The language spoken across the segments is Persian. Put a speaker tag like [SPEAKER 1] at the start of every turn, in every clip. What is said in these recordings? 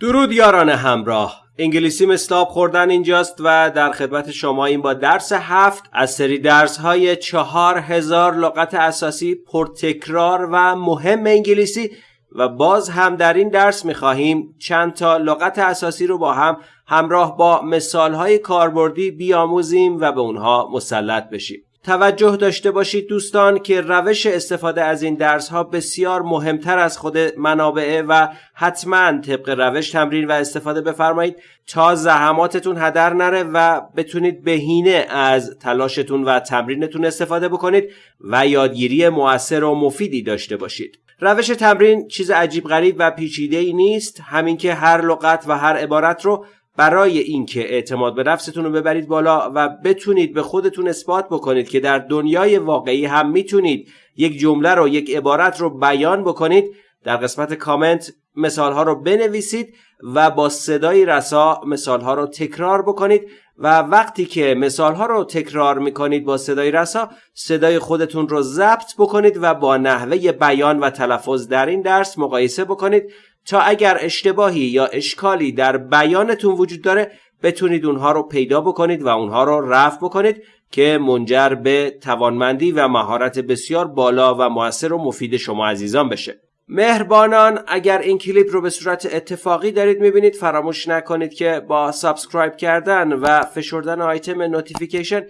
[SPEAKER 1] درود یاران همراه. انگلیسی مستاب خوردن اینجاست و در خدمت شما این با درس هفت از سری درس های چهار هزار لغت اساسی پرتکرار و مهم انگلیسی و باز هم در این درس می‌خواهیم چند تا لغت اساسی رو با هم همراه با مثال های کاربردی بیاموزیم و به اونها مسلط بشیم. توجه داشته باشید دوستان که روش استفاده از این درس ها بسیار مهمتر از خود منابعه و حتما طبق روش تمرین و استفاده بفرمایید تا زحماتتون هدر نره و بتونید بهینه از تلاشتون و تمرینتون استفاده بکنید و یادگیری موثر و مفیدی داشته باشید. روش تمرین چیز عجیب غریب و پیچیده ای نیست همین که هر لغت و هر عبارت رو برای اینکه اعتماد به نفستون رو ببرید بالا و بتونید به خودتون اثبات بکنید که در دنیای واقعی هم می‌تونید یک جمله رو یک عبارت رو بیان بکنید در قسمت کامنت مثال ها رو بنویسید و با صدای رسا مثال ها رو تکرار بکنید و وقتی که مثال ها رو تکرار می‌کنید با صدای رسا صدای خودتون رو ضبط بکنید و با نحوه بیان و تلفظ در این درس مقایسه بکنید تا اگر اشتباهی یا اشکالی در بیانتون وجود داره بتونید اونها رو پیدا بکنید و اونها رو رفع بکنید که منجر به توانمندی و مهارت بسیار بالا و موثر و مفید شما عزیزان بشه. مهربانان اگر این کلیپ رو به صورت اتفاقی دارید می‌بینید فراموش نکنید که با سابسکرایب کردن و فشردن آیتم نوتیفیکیشن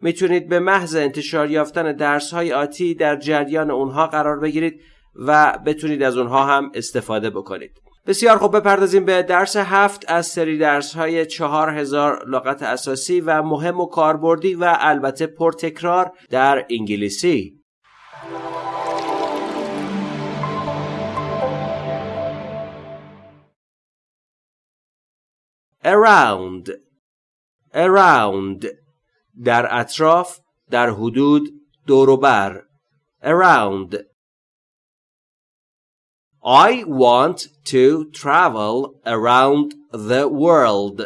[SPEAKER 1] می‌تونید به محض انتشار یافتن درس های آتی در جریان اونها قرار بگیرید. و بتونید از اونها هم استفاده بکنید. بسیار خوب بپردازیم به درس هفت از سری درس های چهار هزار لغت اساسی و مهم و کاربردی و البته پرتکرار در انگلیسی. Around. Around. در اطراف در حدود دوروبر around. I want to travel around the world.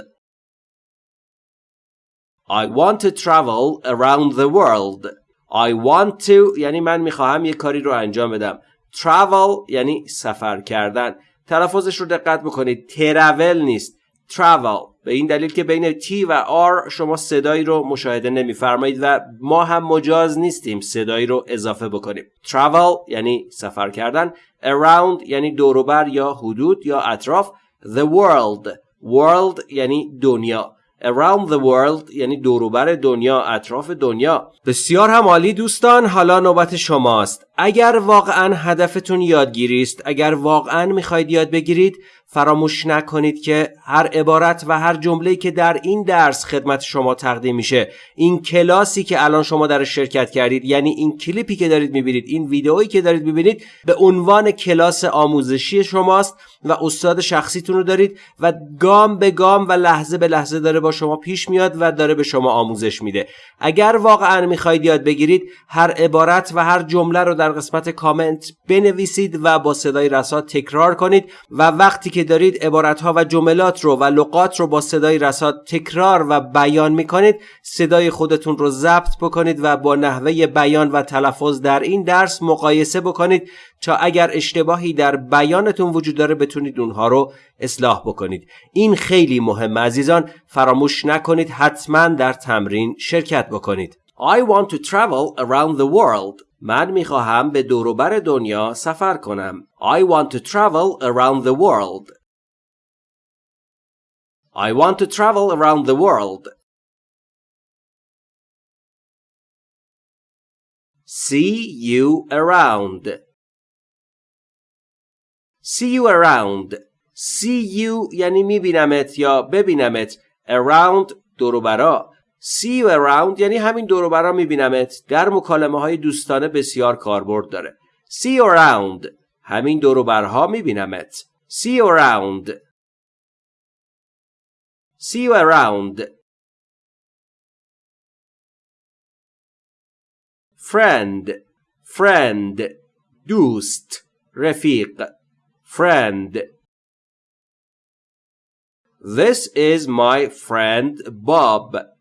[SPEAKER 1] I want to travel around the world. I want to یعنی من میخواهم یه کاری رو انجام بدم. Travel یعنی سفر کردن. تلفظش رو دقت بکنید. travel نیست. travel به این دلیل که بین T و R شما صدایی رو مشاهده نمیفرمایید و ما هم مجاز نیستیم صدایی رو اضافه بکنیم. Travel یعنی سفر کردن around یعنی دوروبر یا حدود یا اطراف the world world یعنی دنیا. Around the world یعنی دوروبر دنیا اطراف دنیا. بسیار هم عالی دوستان حالا نوبت شماست. اگر واقعا هدفتون یادگیری است اگر واقعا می‌خواید یاد بگیرید فراموش نکنید که هر عبارت و هر جمله‌ای که در این درس خدمت شما تقدیم میشه این کلاسی که الان شما در شرکت کردید یعنی این کلیپی که دارید می‌بینید این ویدئویی که دارید می‌بینید به عنوان کلاس آموزشی شماست و استاد شخصیتون رو دارید و گام به گام و لحظه به لحظه داره با شما پیش میاد و داره به شما آموزش میده. اگر واقعا می‌خواید یاد بگیرید هر عبارت و هر جمله رو در قسمت کامنت بنویسید و با صدای رسا تکرار کنید و وقتی دارید عبارتها و جملات رو و لغات رو با صدای رسا تکرار و بیان می‌کنید صدای خودتون رو ضبط بکنید و با نحوه بیان و تلفظ در این درس مقایسه بکنید تا اگر اشتباهی در بیانتون وجود داره بتونید اونها رو اصلاح بکنید. این خیلی مهمه عزیزان فراموش نکنید حتما در تمرین شرکت بکنید. I want to travel around the world من می‌خواهم به دوروبر دنیا سفر کنم I want to travel around the world I want to travel around the world. See you around. See you around. See you یعنی میبینمت یا ببینمت. Around دوروبرا. See you around یعنی همین دوروبرا میبینمت. در مکالمه های دوستانه بسیار کاربرد داره. See you around. همین دوروبرها میبینمت. See you around. See you around. Friend, friend, دوست, رفیق, friend. This is my friend Bob.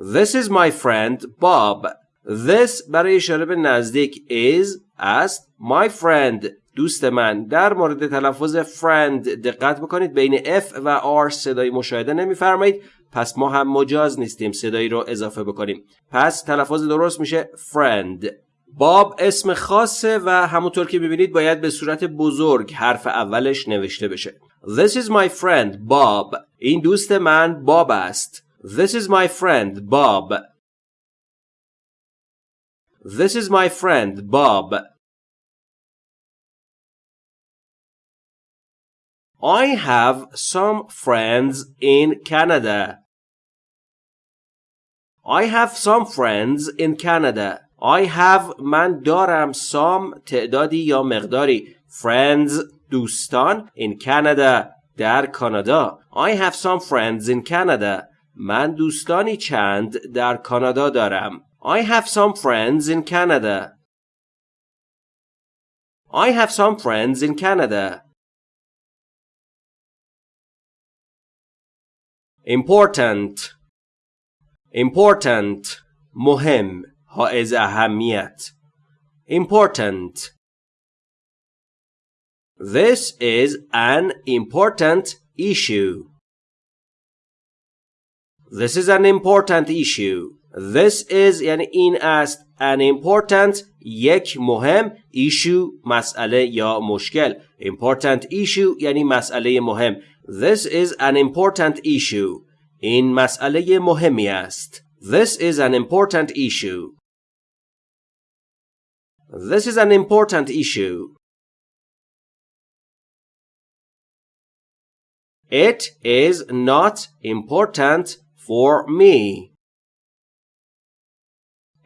[SPEAKER 1] This is my friend Bob. This برای اشاره به نزدیک is است my friend. دوست من. در مورد تلفظ friend دقت بکنید. بین F و R صدای مشاهده نمیفرمایید. پس ما هم مجاز نیستیم صدایی رو اضافه بکنیم. پس تلفظ درست میشه friend. باب اسم خاصه و همونطور که می‌بینید باید به صورت بزرگ حرف اولش نوشته بشه. This is my friend Bob. این دوست من باب است. This is my friend Bob This is my friend Bob I have some friends in Canada. I have some friends in Canada. I have من دارم some تعدادی یا مقداری friends دوستان in Canada در کانادا I have some friends in Canada من دوستانی چند در کانادا دارم I have some friends in Canada I have some friends in Canada important important مهم حائز اهمیت important This is an important issue. This is an important issue. This is یعنی این است an important یک مهم issue مسئله یا مشکل important issue یعنی مسئله مهم This is an important issue. این مسئله مهمی است. This is an important issue. This is an important issue. It is not important for me.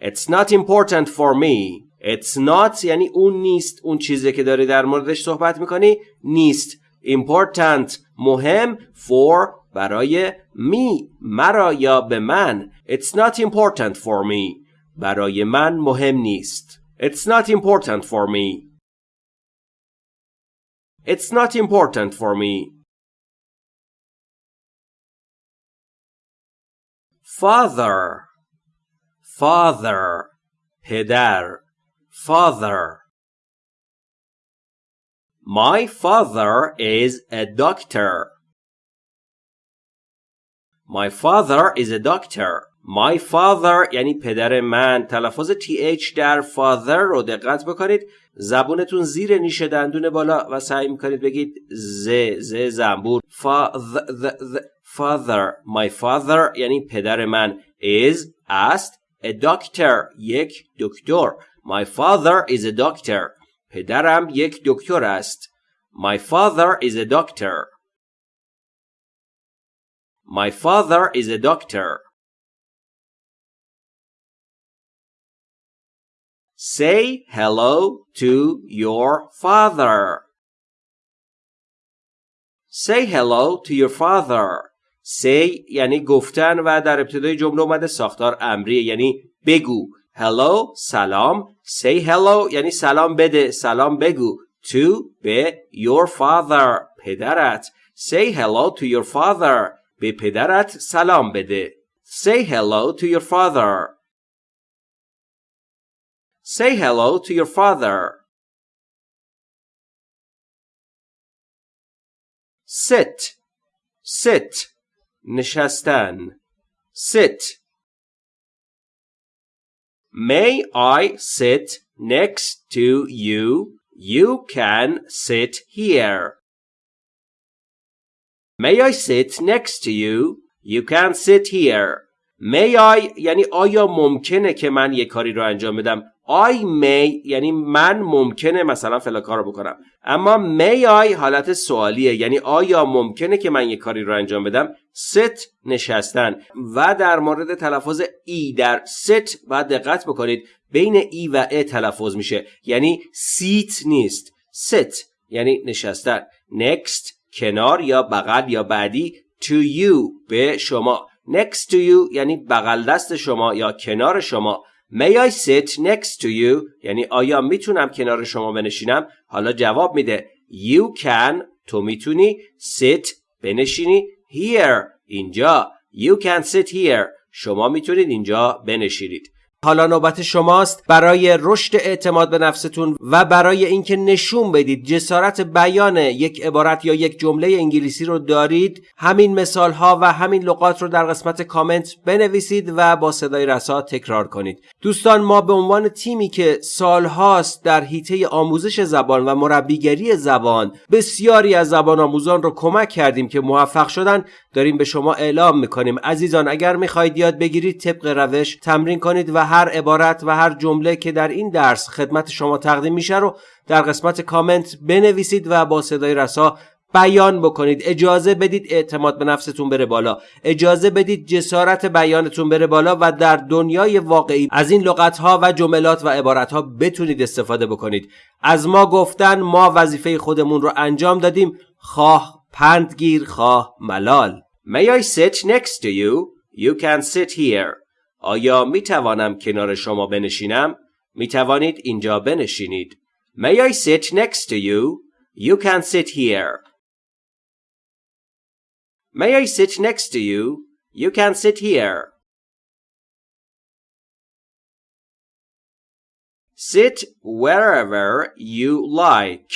[SPEAKER 1] It's not important for me. It's not یعنی اون نیست اون چیزی که داری در موردش صحبت می‌کنی نیست important مهم for برای می مرا یا به من It's not important for me برای من مهم نیست It's not important for me It's not important for me Father Father پدر Father My father is a doctor. My father is a doctor. My father یعنی پدر من تلفظ th در father رو دقت بکنید زبونتون زیر نیش دندون بالا و سعی میکنید بگید ز ز زنبور father my father یعنی پدر من is است a doctor یک دکتر my father is a doctor پدرم یک دکتر است my father is a doctor My father is a doctor. Say hello to your father. Say hello to your father. Say یعنی گفتن و در ابتدای جمله اومده ساختار امریه یعنی بگو. Hello سلام. Say hello یعنی سلام بده. سلام بگو. To به your father پدرت. Say hello to your father. به پدرت سلام بده. Say hello to your father. Say hello to your father. Sit. Sit. نشستن. Sit. May I sit next to you? You can sit here. May I sit next to you? You can sit here. May I یعنی آیا ممکنه که من یه کاری رو انجام بدم I may یعنی من ممکنه مثلا فلا کار رو بکنم اما may I حالت سوالیه یعنی آیا ممکنه که من یه کاری رو انجام بدم sit نشستن. و در مورد تلفظ ای در sit باید دقت بکنید. بین ای و ا تلفظ میشه. یعنی seat نیست. sit یعنی نشستن. Next کنار یا بغل یا بعدی. To you به شما. Next to you یعنی بغل دست شما یا کنار شما. May I sit next to you یعنی آیا می‌تونم کنار شما بنشینم؟ حالا جواب میده. You can تو می‌تونی. Sit بنشینی. Here. اینجا. You can sit here. شما می‌تونید اینجا بنشینید. حالا نوبت شماست. برای رشد اعتماد به نفستون و برای اینکه نشون بدید جسارت بیان یک عبارت یا یک جمله انگلیسی رو دارید همین مثال ها و همین لغات رو در قسمت کامنت بنویسید و با صدای رسا تکرار کنید. دوستان ما به عنوان تیمی که سالهاست در حیطه آموزش زبان و مربیگری زبان بسیاری از زبان آموزان رو کمک کردیم که موفق شدن داریم به شما اعلام می‌کنیم. عزیزان اگر می‌خواهید یاد بگیرید طبق روش تمرین کنید و هر عبارت و هر جمله که در این درس خدمت شما تقدیم میشه رو در قسمت کامنت بنویسید و با صدای رسا بیان بکنید. اجازه بدید اعتماد به نفستون بره بالا. اجازه بدید جسارت بیانتون بره بالا و در دنیای واقعی از این لغت ها و جملات و عبارت ها بتونید استفاده بکنید. از ما گفتن ما وظیفه خودمون رو انجام دادیم. خواه پندگیر خواه ملال. May I sit next to you? You can sit here. آیا می توانم کنار شما بنشینم؟ می توانید اینجا بنشینید May I sit next to you? You can sit here May I sit next to you? You can sit here. Sit wherever you like.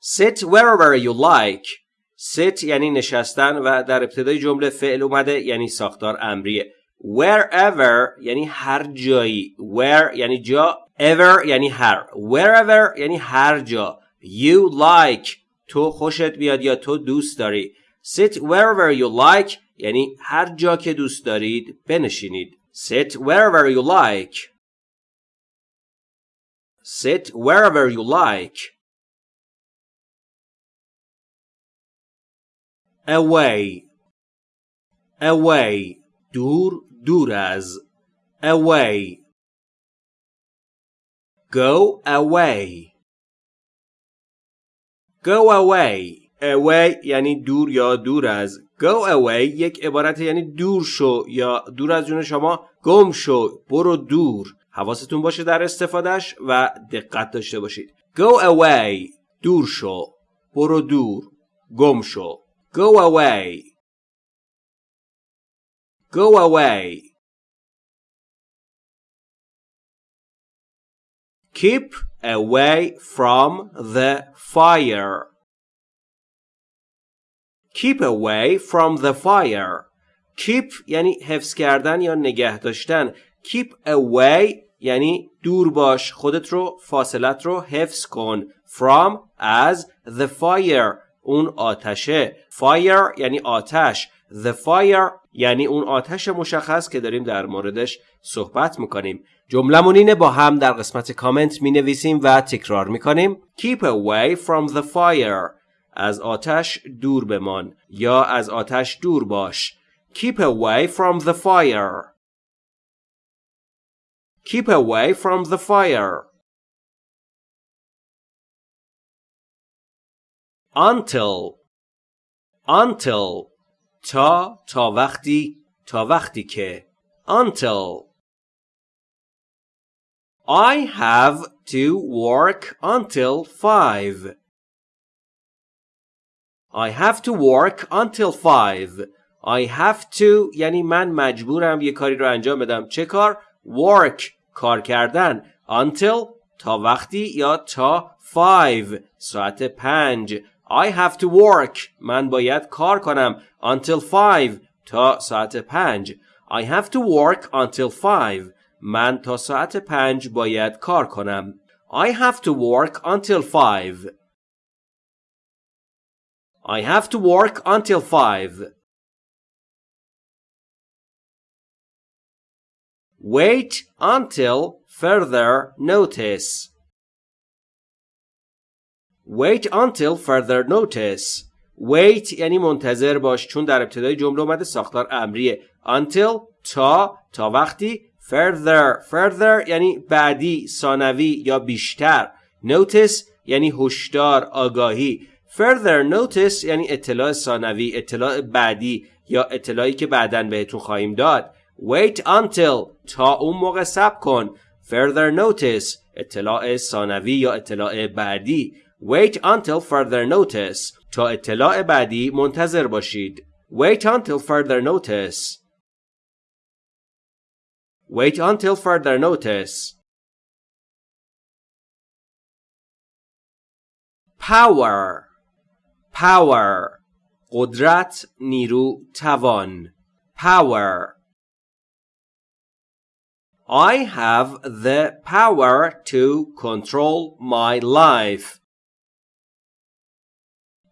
[SPEAKER 1] Sit wherever you like. Sit یعنی نشستن و در ابتدای جمله فعل اومده یعنی ساختار امریه. Wherever یعنی هر جایی. Where یعنی جا. Ever یعنی هر. Wherever یعنی هر جا. You like تو خوشت بیاد یا تو دوست داری sit wherever you like یعنی هر جا که دوست دارید بنشینید sit wherever you like sit wherever you like away. Away. دور دور از. Away. Go away. Go away. Away یعنی دور یا دور از. Go away یک عبارت یعنی دور شو یا دور از جون شما. گم شو. برو دور. حواستون باشه در استفادهش و دقت داشته باشید. Go away. دور شو. برو دور. گم شو. go away go away keep away from the fire keep away from the fire keep یعنی حفظ کردن یا نگه داشتن keep away یعنی دور باش خودت رو فاصلت رو حفظ کن from از the fire اون آتشه. Fire یعنی آتش. The fire یعنی اون آتش مشخص که داریم در موردش صحبت می‌کنیم. جملمون اینه با هم در قسمت کامنت می نویسیم و تکرار می کنیم Keep away from the fire. از آتش دور بمان. یا از آتش دور باش. Keep away from the fire. Keep away from the fire. Until Until تا تا وقتی تا وقتی که Until I have to work until five. I have to work until five. I have to یعنی من مجبورم یه کاری رو انجام بدم. چه کار؟ Work کار کردن. Until تا وقتی یا تا five ساعت پنج. I have to work من باید کار کنم. Until five تا ساعت پنج. I have to work until five. من تا ساعت پنج باید کار کنم. I have to work until five. I have to work until five. Wait until further notice. Wait until further notice. Wait یعنی منتظر باش چون در ابتدای جمله اومده ساختار امریه. Until تا تا وقتی further further یعنی بعدی ثانوی یا بیشتر. Notice یعنی هشدار آگاهی. Further notice یعنی اطلاع ثانوی اطلاع بعدی یا اطلاعی که بعدا بهتون خواهیم داد. Wait until تا اون موقع صبر کن. Further notice اطلاع ثانوی یا اطلاع بعدی. wait until further notice تا اطلاع بعدی منتظر باشید wait until further notice Wait until further notice. Power Power قدرت نیرو توان Power I have the power to control my life.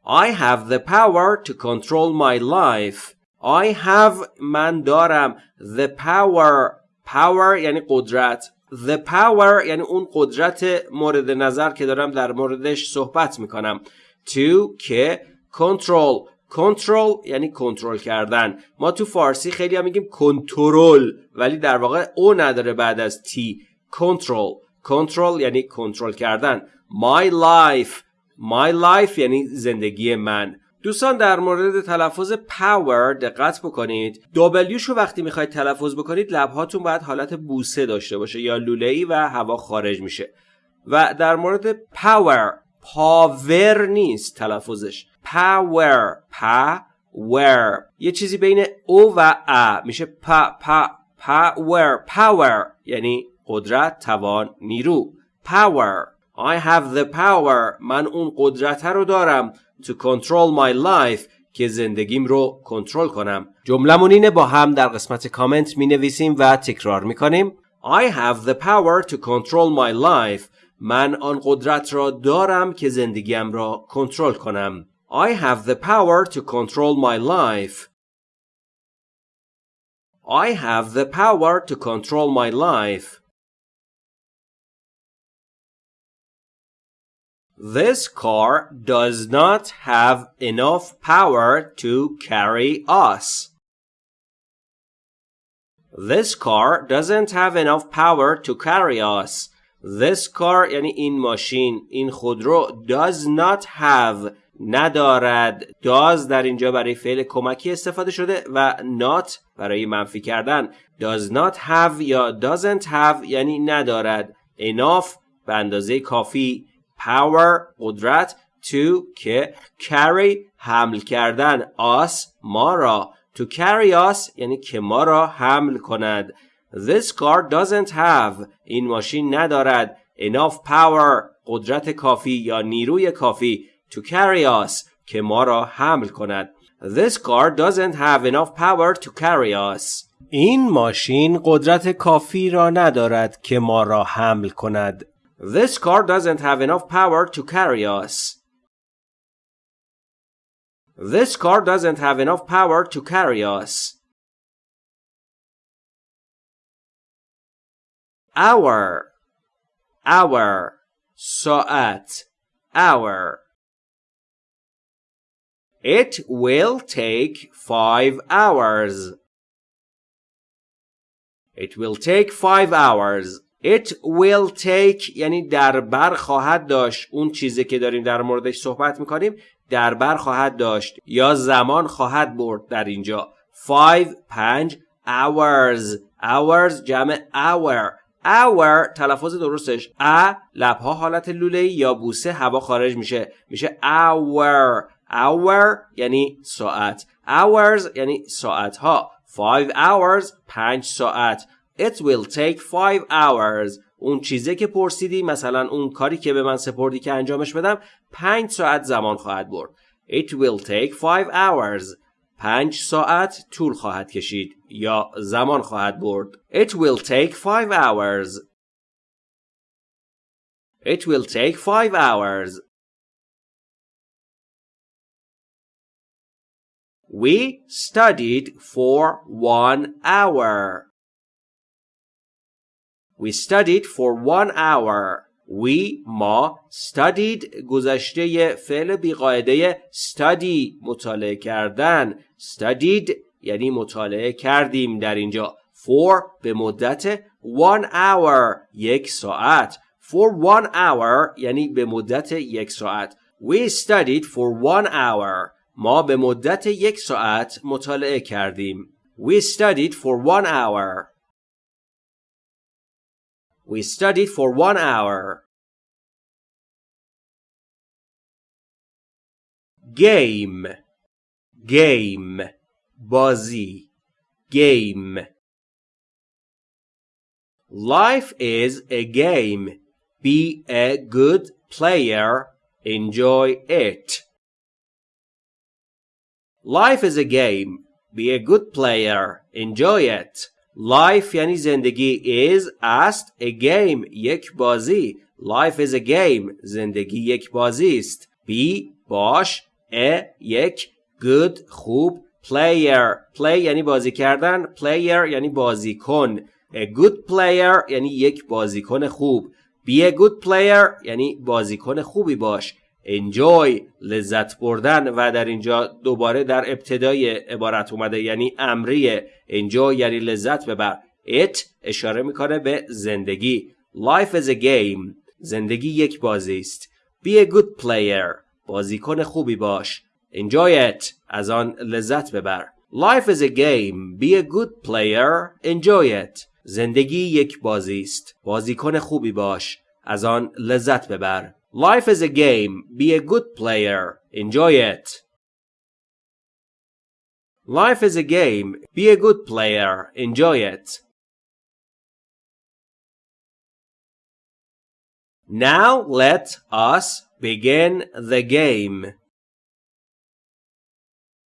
[SPEAKER 1] I have the power to control my life. I have من دارم. The power power یعنی قدرت. The power یعنی اون قدرت مورد نظر که دارم در موردش صحبت می‌کنم. To که control. کنترل یعنی کنترل کردن. ما تو فارسی خیلی هم میگیم کنترل ولی در واقع او نداره بعد از تی کنترل کنترل یعنی کنترل کردن. My life. My life یعنی زندگی من. دوستان در مورد تلفظ power دقت بکنید. W شو وقتی می‌خواید تلفظ بکنید لبهاتون باید حالت بوسه داشته باشه یا لوله ای و هوا خارج میشه. و در مورد power پاور نیست تلفظش. power power. یه چیزی بین او و ا میشه. پا پا power power یعنی قدرت توان نیرو. power. I have the power من اون قدرت رو دارم to control my life که زندگیم رو کنترل کنم جملمون اینه با هم در قسمت کامنت می نویسیم و تکرار می کنیم I have the power to control my life من آن قدرت را دارم که زندگیم را کنترل کنم I have the power to control my life. I have the power to control my life. This car does not have enough power to carry us. This car doesn't have enough power to carry us. This car یعنی این ماشین این خودرو does not have ندارد does در اینجا برای فعل کمکی استفاده شده و not برای منفی کردن does not have یا doesn't have یعنی ندارد enough به اندازه کافی power قدرت to که carry حمل کردن us ما را. To carry us یعنی که ما را حمل کند. This car doesn't have این ماشین ندارد. Enough power قدرت کافی یا نیروی کافی. To carry us که ما را حمل کند. This car doesn't have enough power to carry us. این ماشین قدرت کافی را ندارد که ما را حمل کند. This car doesn't have enough power to carry us This car doesn't have enough power to carry us hour hour ساعت hour It will take five hours. It will take five hours. It will take یعنی در بر خواهد داشت. اون چیزی که داریم در موردش صحبت می‌کنیم در بر خواهد داشت یا زمان خواهد برد در اینجا. Five پنج hours. Hours جمع hour. Hour تلفظ درستش. ا لبها حالت لوله یا بوسه هوا خارج میشه. میشه hour. Hour یعنی ساعت. Hours یعنی ساعت ها 5 hours 5 ساعت. It will take 5 hours. اون چیزی که پرسیدی مثلا اون کاری که به من سپردی که انجامش بدم 5 ساعت زمان خواهد برد. It will take 5 hours. 5 ساعت طول خواهد کشید یا زمان خواهد برد. It will take 5 hours. It will take 5 hours. We studied for one hour. We studied for one hour. We ما studied گذشته فعل بیقاعده study مطالعه کردن studied یعنی مطالعه کردیم در اینجا for به مدت one hour یک ساعت for one hour یعنی به مدت یک ساعت We studied for one hour ما به مدت یک ساعت مطالعه کردیم. We studied for one hour. We studied for one hour. Game Game Bazi Game Life is a game. Be a good player. Enjoy it. Life is a game. Be a good player. Enjoy it. Life یعنی زندگی is است a game یک بازی. Life is a game زندگی یک بازی است. Be باش a یک good خوب player. Play یعنی بازی کردن player یعنی بازیکن. A good player یعنی یک بازیکن خوب. Be a good player یعنی بازیکن خوبی باش. Enjoy لذت بردن و در اینجا دوباره در ابتدای عبارت اومده یعنی امریه enjoy یعنی لذت ببر it اشاره می‌کنه به زندگی. Life is a game. زندگی یک بازی است. Be a good player. بازیکن خوبی باش. Enjoy it. از آن لذت ببر. Life is a game. Be a good player. Enjoy it. زندگی یک بازی است. بازیکن خوبی باش. از آن لذت ببر. Life is a game. Be a good player. Enjoy it. Life is a game. Be a good player. Enjoy it. Now let us begin the game.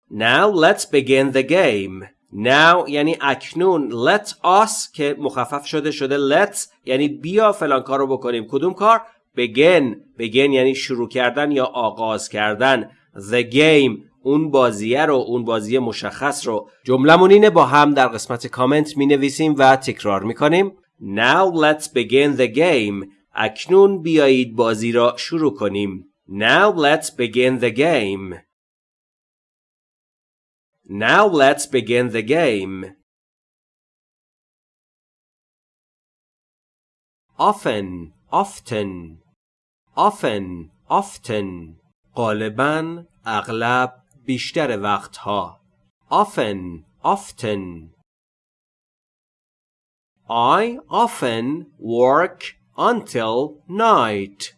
[SPEAKER 1] Now let's begin the game. Now یعنی اکنون let us که مخفف شده شده let یعنی بیا فلان کار رو بکنیم کدوم کار begin begin یعنی شروع کردن یا آغاز کردن. The game اون بازیه رو اون بازی مشخص رو. جملمون اینه با هم در قسمت کامنت می نویسیم و تکرار می کنیم Now let's begin the game. اکنون بیایید بازی را شروع کنیم. Now let's begin the game. Now let's begin the game. Often, often. often often غالبا اغلب بیشتر وقتها often often I often work until night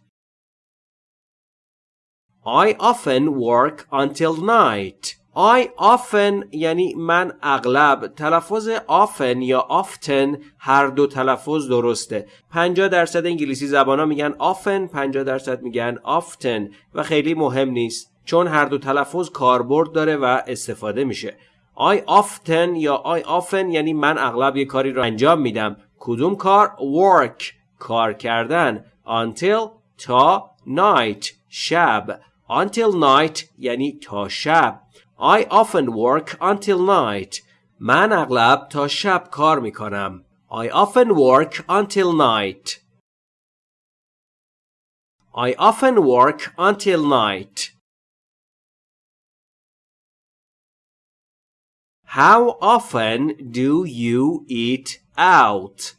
[SPEAKER 1] I often work until night I often یعنی من اغلب تلفظ often یا often هر دو تلفظ درسته. 50 درصد انگلیسی زبان ها میگن often 50 درصد میگن often و خیلی مهم نیست. چون هر دو تلفظ کاربرد داره و استفاده میشه. I often یا I often یعنی من اغلب یه کاری رو انجام میدم. کدوم کار؟ work کار کردن. until تا night شب. until night یعنی تا شب. I often work until night. من اغلب تا شب کار می کنم. I often work until night. I often work until night. How often do you eat out?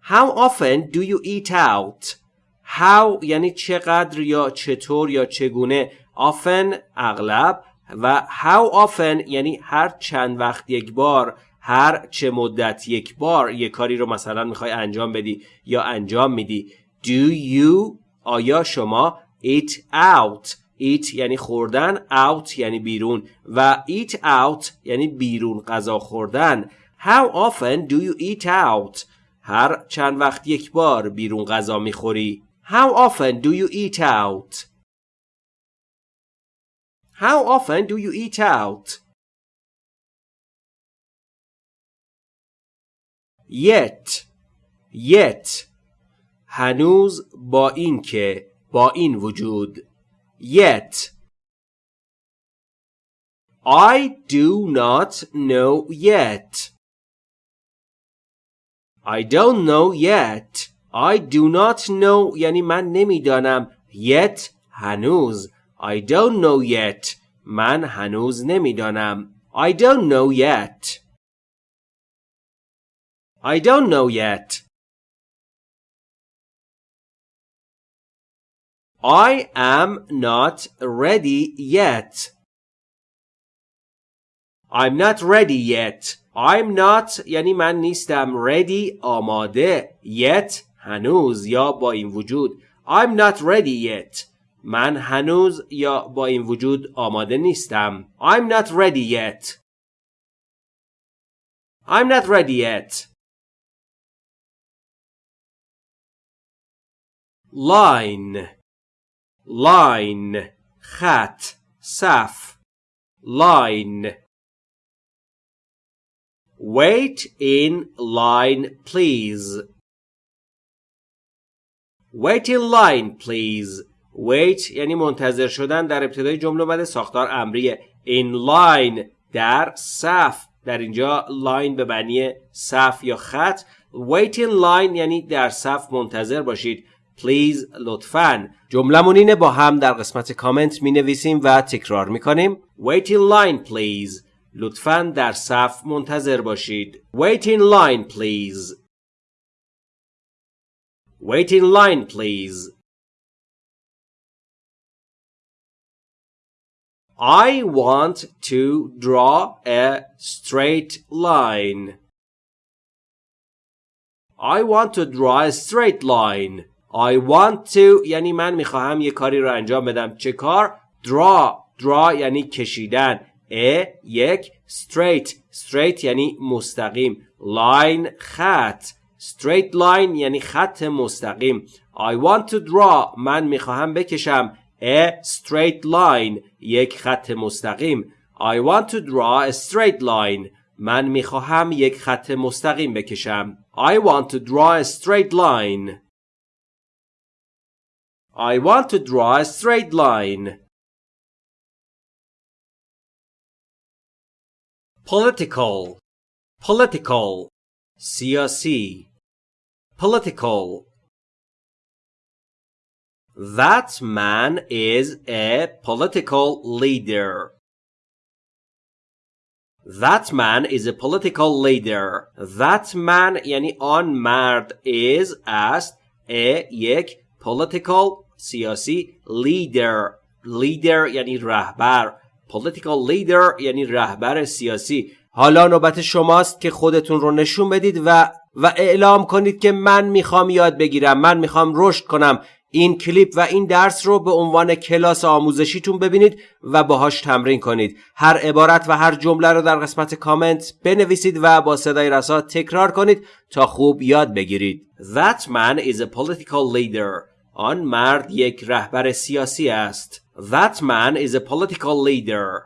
[SPEAKER 1] How often do you eat out? How یعنی چقدر یا چطور یا چگونه often اغلب و how often یعنی هر چند وقت یک بار هر چه مدت یک بار یک کاری رو مثلا می‌خوای انجام بدی یا انجام میدی. Do you آیا شما eat out eat یعنی خوردن out یعنی بیرون و eat out یعنی بیرون غذا خوردن. How often do you eat out هر چند وقت یک بار بیرون غذا می‌خوری. How often do you eat out How often do you eat out? Yet Yet هنوز با این که با این وجود Yet I do not know yet. I don't know yet. I do not know یعنی من نمیدانم yet هنوز I don't know yet. من هنوز نمیدانم. I don't know yet. I don't know yet. I am not ready yet. I'm not ready yet. I'm not یعنی من نیستم ready آماده yet هنوز یا با این وجود I'm not ready yet. من هنوز یا با این وجود آماده نیستم. I'm not ready yet. I'm not ready yet. line line خط صف line wait in line please wait in line please wait یعنی منتظر شدن در ابتدای جمله اومده ساختار امریه in line در صف. در اینجا لاین به معنی صف یا خط. Wait in line یعنی در صف منتظر باشید. Please لطفا. جملمون اینه با هم در قسمت کامنت می نویسیم و تکرار می کنیم wait in line please. لطفا در صف منتظر باشید. Wait in line please. Wait in line please. I want to draw a straight line. I want to draw a straight line. I want to یعنی من می‌خواهم یه کاری رو انجام بدم چه کار draw draw یعنی کشیدن a یک straight straight یعنی مستقیم line خط straight line یعنی خط مستقیم I want to draw من می‌خواهم بکشم a straight line یک خط مستقیم I want to draw a straight line من میخواهم یک خط مستقیم بکشم I want to draw a straight line I want to draw a straight line. Political Political سیاسی Political That man is a political leader. That man is a political leader. That man یعنی آن مرد is است a یک political سیاسی leader leader یعنی رهبر political leader یعنی رهبر سیاسی حالا نوبت شماست که خودتون رو نشون بدید و و اعلام کنید که من می‌خوام یاد بگیرم من می‌خوام رشد کنم این کلیپ و این درس رو به عنوان کلاس آموزشیتون ببینید و باهاش تمرین کنید هر عبارت و هر جمله رو در قسمت کامنت بنویسید و با صدای رسا تکرار کنید تا خوب یاد بگیرید That man is a political leader آن مرد یک رهبر سیاسی است. That man is a political leader.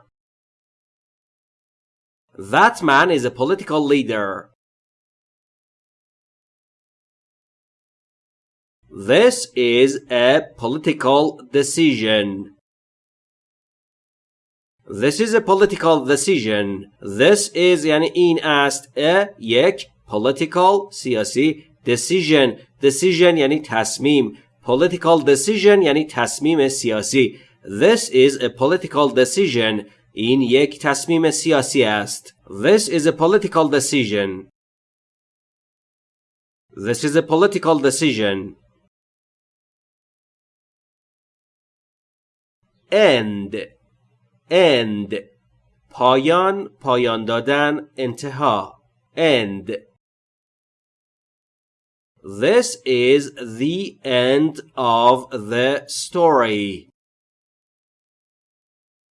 [SPEAKER 1] That man is a political leader. This is a political decision. This is a political decision. This is یعنی این است a یک political سیاسی decision decision یعنی تصمیم political decision یعنی تصمیم سیاسی This is a political decision این یک تصمیم سیاسی است This is a political decision This is a political decision End End پایان پایان دادن انتها End This is the end of the story.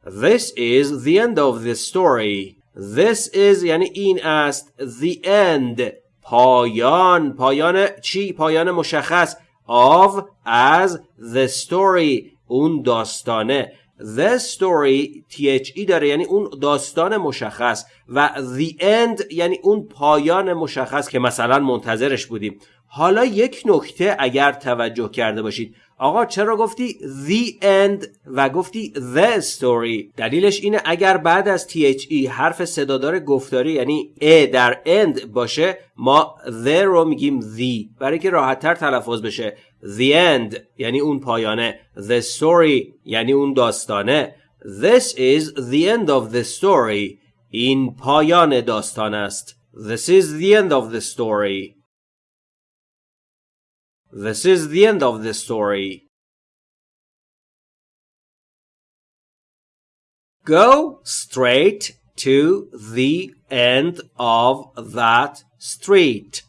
[SPEAKER 1] This is the end of the story. This is یعنی این است the end پایان پایان چی؟ پایان مشخص of as the story اون داستانه. The story THE داره یعنی اون داستان مشخص. و the end یعنی اون پایان مشخص که مثلا منتظرش بودیم. حالا یک نکته اگر توجه کرده باشید. آقا چرا گفتی the end و گفتی the story دلیلش اینه اگر بعد از THE حرف صدادار گفتاری یعنی a در end باشه ما the رو میگیم the برای که راحت تر تلفظ بشه. The end یعنی اون پایانه. The story یعنی اون داستانه. This is the end of the story. این پایان داستان است. This is the end of the story. This is the end of the story. Go straight to the end of that street.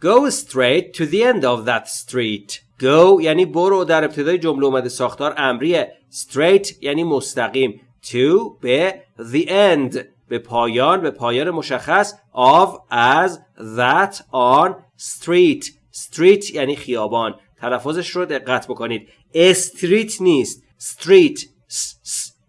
[SPEAKER 1] Go straight to the end of that street. Go یعنی برو در ابتدای جمله اومده ساختار امریه. Straight یعنی مستقیم. To به the end به پایان به پایان مشخص of as that on street. Street یعنی خیابان. تلفظش رو دقت بکنید. استریت نیست. Street.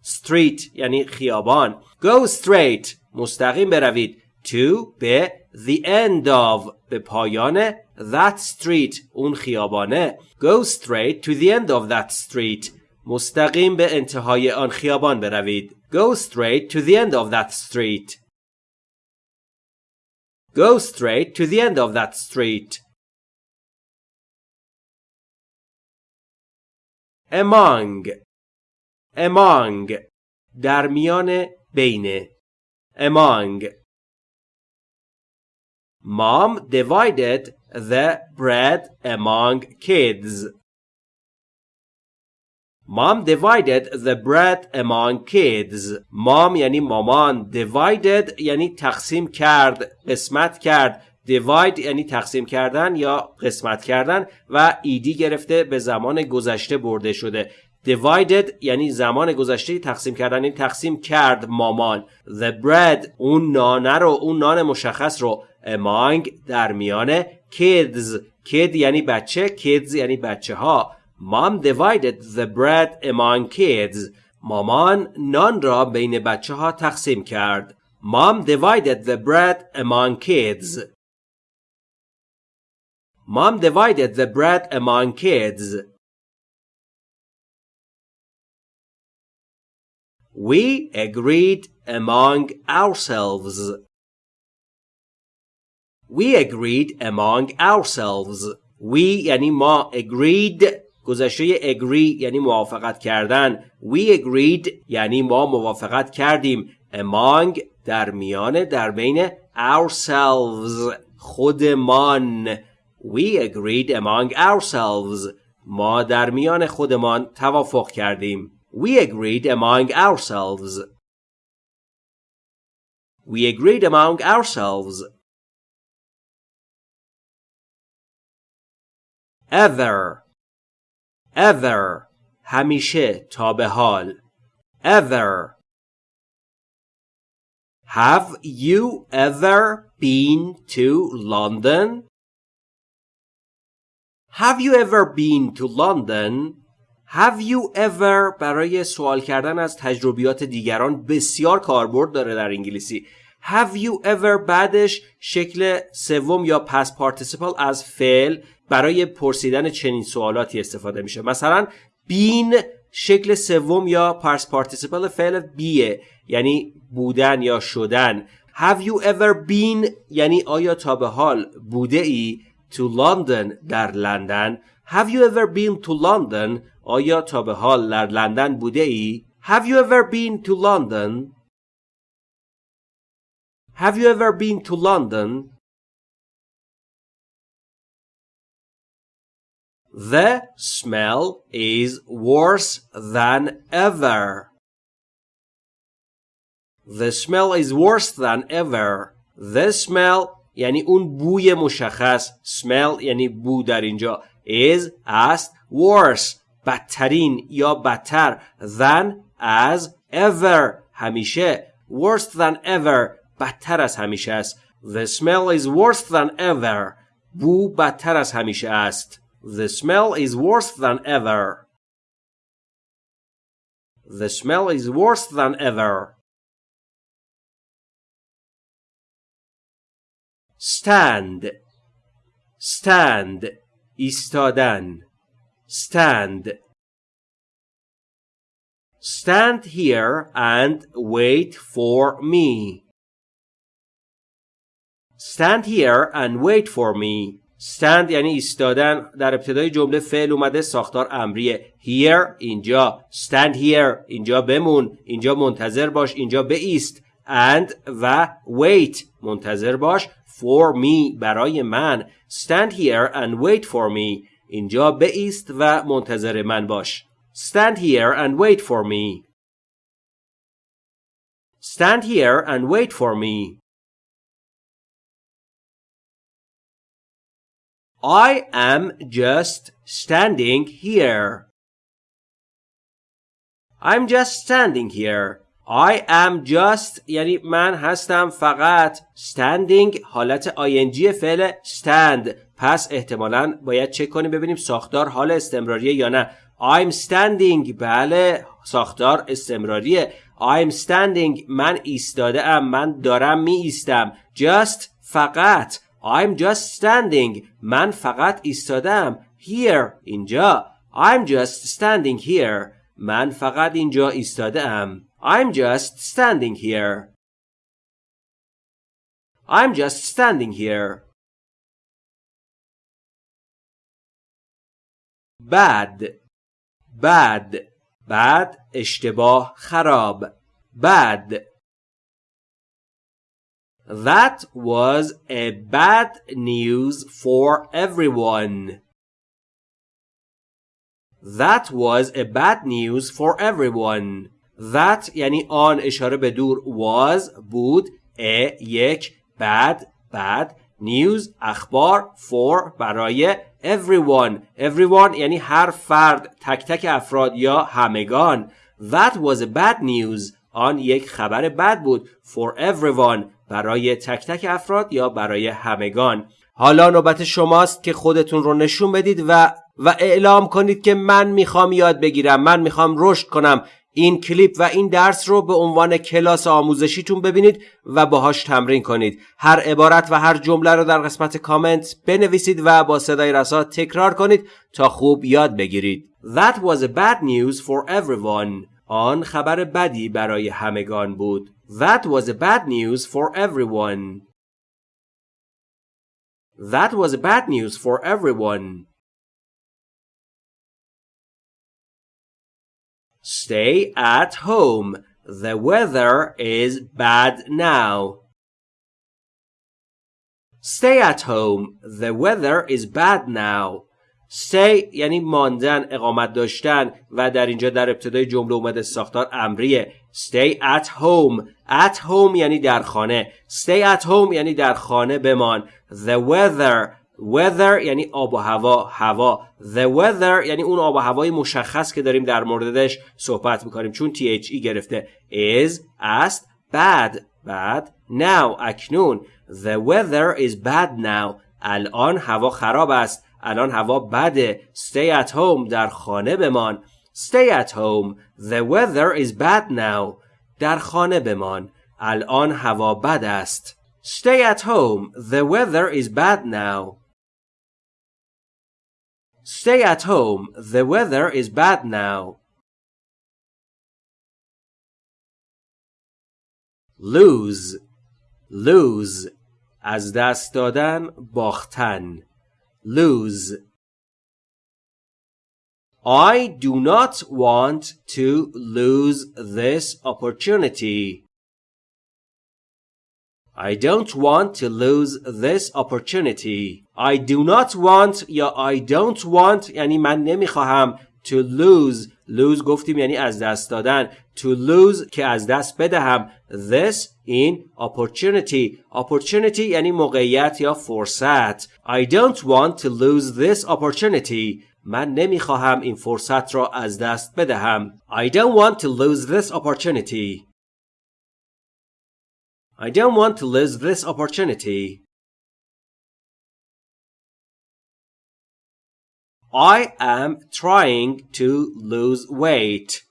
[SPEAKER 1] Street یعنی خیابان. Go straight. مستقیم بروید. To به the end of. به پایان that street. اون خیابانه. Go straight to the end of that street. مستقیم به انتهای آن خیابان بروید. go straight to the end of that street go straight to the end of that street among among در میان بین among Mom divided the bread among kids. Mom divided the bread among kids. Mom یعنی مامان. Divided یعنی تقسیم کرد. قسمت کرد. divide یعنی تقسیم کردن یا قسمت کردن و ایدی گرفته به زمان گذشته برده شده divided یعنی زمان گذشته تقسیم کردن این تقسیم کرد مامان the bread اون نانه رو اون نان مشخص رو among در میان kids kid یعنی بچه kids یعنی بچه ها mom divided the bread among kids مامان نان را بین بچه ها تقسیم کرد mom divided the bread among kids mom divided the bread among kids we agreed among ourselves We agreed among ourselves. We یعنی ما agreed گذشته agree یعنی موافقت کردن We agreed یعنی ما موافقت کردیم among در میان در بین ourselves خودمان We agreed among ourselves ما در میان خودمان توافق کردیم We agreed among ourselves We agreed among ourselves ever ever همیشه تا به حال ever Have you ever been to London? Have you ever been to London? Have you ever برای سوال کردن از تجربیات دیگران بسیار کاربرد داره در انگلیسی. Have you ever بعدش شکل سوم یا پس پارتیسیپل از فعل برای پرسیدن چنین سوالاتی استفاده میشه؟ مثلا بین شکل سوم یا پرس پارتیسیپل فعل بیه یعنی بودن یا شدن. Have you ever been یعنی آیا تا به حال بوده ای to London در لندن؟ Have you ever been to London آیا تا به حال در لندن بوده ای؟ Have you ever been to London Have you ever been to London The smell is worse than ever. The smell is worse than ever. The smell یعنی اون بوی مشخص smell یعنی بو در اینجا is است worse بدترین یا بدتر than as ever همیشه worse than ever بدتر از همیشه است The smell is worse than ever بو بدتر از همیشه است The smell is worse than ever. The smell is worse than ever. Stand. Stand. ایستادن. Stand. Stand here and wait for me. Stand here and wait for me. stand یعنی ایستادن در ابتدای جمله فعل اومده ساختار امریه here اینجا stand here اینجا بمون اینجا منتظر باش اینجا ایست and و wait منتظر باش for me برای من stand here and wait for me اینجا ایست و منتظر من باش stand here and wait for me stand here and wait for me I am just standing here. I'm just standing here. I am just یعنی من هستم فقط standing حالت ing فعل stand پس احتمالا باید چک کنیم ببینیم ساختار حال استمراریه یا نه I'm standing بله ساختار استمراریه I'm standing من ایستاده ام من دارم می ایستم just فقط I'm just standing من فقط ایستادم here اینجا I'm just standing here من فقط اینجا ایستاده ام I'm just standing here I'm just standing here bad bad bad اشتباه خراب bad That was a bad news for everyone. That was a bad news for everyone. That یعنی آن اشاره به دور was بود a یک bad bad news اخبار for برای everyone everyone یعنی هر فرد تک تک افراد یا همگان That was a bad news آن یک خبر بد بود for everyone برای تک تک افراد یا برای همگان. حالا نوبت شماست که خودتون رو نشون بدید و و اعلام کنید که من می‌خوام یاد بگیرم من می‌خوام رشد کنم. این کلیپ و این درس رو به عنوان کلاس آموزشیتون ببینید و باهاش تمرین کنید. هر عبارت و هر جمله رو در قسمت کامنت بنویسید و با صدای رسا تکرار کنید تا خوب یاد بگیرید. That was a bad news for everyone. آن خبر بدی برای همگان بود. That was a bad news for everyone. That was bad news for everyone. Stay at home. The weather is bad now. Stay at home. The weather is bad now. stay یعنی ماندن اقامت داشتن و در اینجا در ابتدای جمله اومده ساختار امریه stay at home. At home یعنی در خانه. Stay at home یعنی در خانه بمان. The weather. Weather یعنی آب و هوا. هوا. The weather یعنی اون آب و هوای مشخص که داریم در موردش صحبت می‌کنیم. چون THE گرفته. Is است bad. Bad now. اکنون. The weather is bad now. الان هوا خراب است. الان هوا بده. Stay at home. در خانه بمان. stay at home the weather is bad now در خانه بمان الان هوا بد است stay at home the weather is bad now stay at home the weather is bad now lose lose از دست دادن باختن lose. I do not want to lose this opportunity. I don't want to lose this opportunity. I do not want یا I don't want یعنی من نمیخواهم to lose lose گفتیم یعنی از دست دادن to lose که از دست بدهم this in opportunity opportunity یعنی موقعیت یا فرصت I don't want to lose this opportunity من نمی‌خواهم این فرصت را از دست بدهم I don't want to lose this opportunity I don't want to lose this opportunity I am trying to lose weight.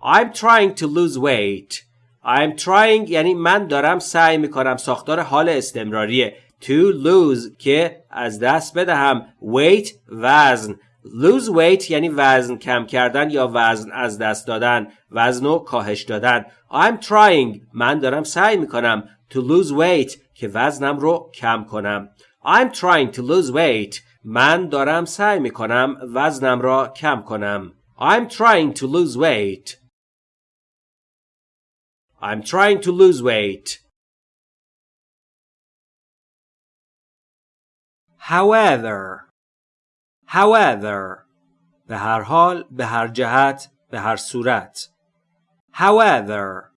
[SPEAKER 1] I'm trying to lose weight. I'm trying یعنی من دارم سعی می‌کنم ساختار حال استمراریه to lose که از دست بدهم weight وزن lose weight یعنی وزن کم کردن یا وزن از دست دادن وزن و کاهش دادن I'm trying من دارم سعی می‌کنم to lose weight که وزنم رو کم کنم I'm trying to lose weight. من دارم سعی می کنم وزنم را کم کنم. I'm trying to lose weight. I'm trying to lose weight. However However به هر حال به هر جهت به هر صورت However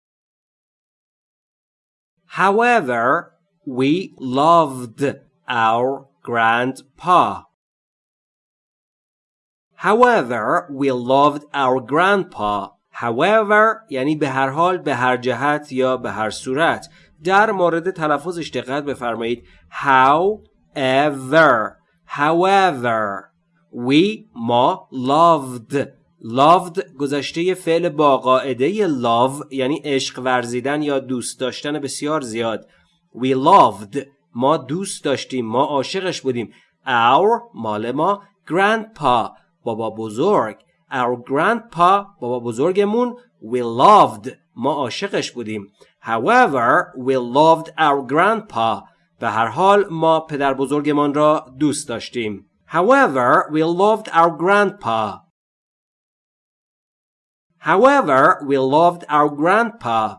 [SPEAKER 1] However we loved our grandpa. However, we loved our grandpa. however یعنی به هر حال به هر جهت یا به هر صورت در مورد تلفظش دقت بفرمایید however however we ما loved. Loved گذشته فعل با قاعده love یعنی عشق ورزیدن یا دوست داشتن بسیار زیاد. We loved. ما دوست داشتیم. ما عاشقش بودیم. Our مال ما. Grandpa بابا بزرگ. Our grandpa بابا بزرگمون. We loved. ما عاشقش بودیم. However we loved our grandpa. به هر حال ما پدر بزرگمان را دوست داشتیم however we loved our grandpa however we loved our grandpa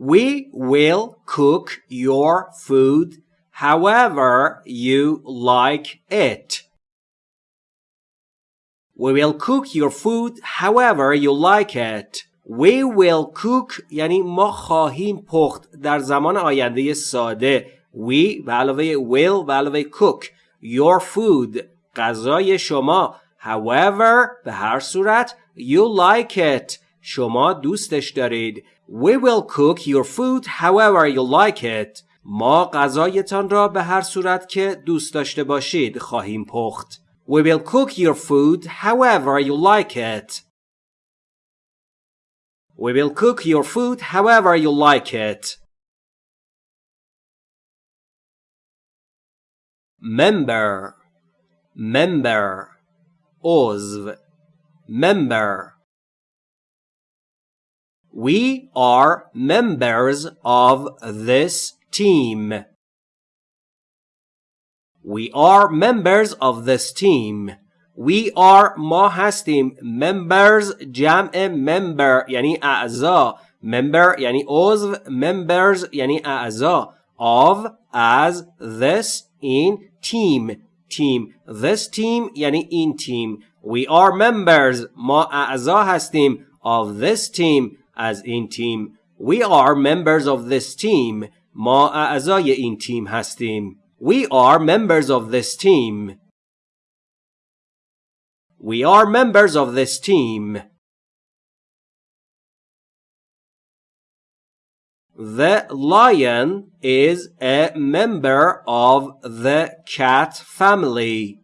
[SPEAKER 1] We will cook your food however you like it. We will cook your food however you like it. We will cook یعنی ما خواهیم پخت در زمان آینده ساده. We به علاوه will به علاوه cook. Your food غذای شما. However به هر صورت you like it. شما دوستش دارید. We will cook your food however you like it. ما غذایتان را به هر صورت که دوست داشته باشید خواهیم پخت. We will cook your food however you like it. We will cook your food however you like it. Member Member عضو Member We are members of this team. We are members of this team. We are ما هستیم members جمع member یعنی اعضا member یعنی عضو members یعنی اعضا of as this in team team this team یعنی این team we are members ما اعضا هستیم of this team از این تیم We are members of this team ما اعضای این تیم هستیم We are members of this team We are members of this team The lion is a member of the cat family.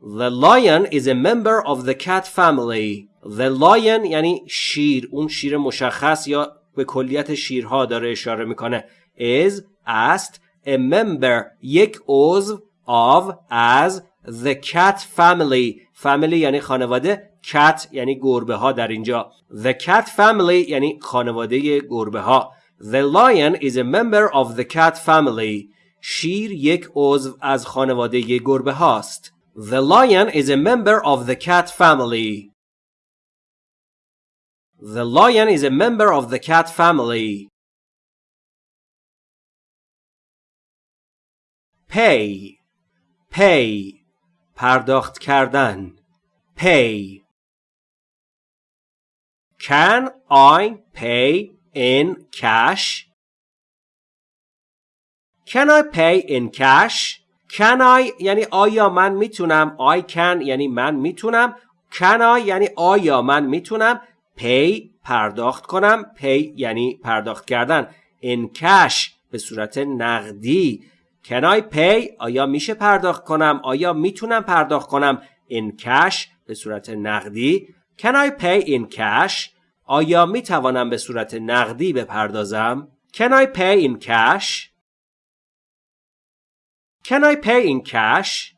[SPEAKER 1] The lion is a member of the cat family. The lion یعنی شیر اون شیر مشخص یا به کلیت شیرها داره اشاره میکنه is است a member یک عضو of as the cat family family یعنی خانواده cat یعنی گربه ها در اینجا the cat family یعنی خانواده گربه ها the lion is a member of the cat family شیر یک عضو از خانواده گربه هاست the lion is a member of the cat family The lion is a member of the cat family. Pay Pay پرداخت کردن. Pay. Can I pay in cash? Can I pay in cash? Can I یعنی آیا من می‌تونم? I can یعنی من می‌تونم. Can I یعنی آیا من می‌تونم؟ Pay پرداخت کنم. Pay یعنی پرداخت کردن. In cash به صورت نقدی. Can I pay آیا میشه پرداخت کنم آیا می‌تونم پرداخت کنم in cash به صورت نقدی can I pay in cash آیا می‌توانم به صورت نقدی بپردازم can I pay in cash can I pay in cash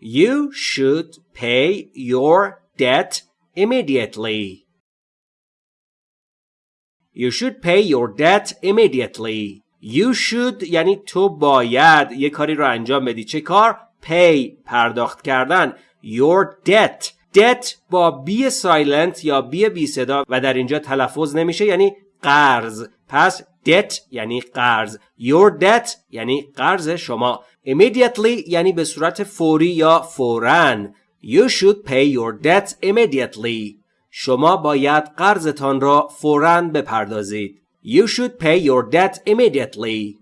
[SPEAKER 1] You should pay your debt immediately. You should pay your debt immediately. You should یعنی تو باید یه کاری رو انجام بدی. چه کار؟ pay پرداخت کردن. Your debt. debt با بی سایلنت یا بی بی صدا و در اینجا تلفظ نمیشه یعنی قرض. پس debt یعنی قرض. Your debt یعنی قرض شما. Immediately یعنی به صورت فوری یا فوراً. You should pay your debt immediately. شما باید قرضتان را فوراً بپردازید. You should pay your debt immediately.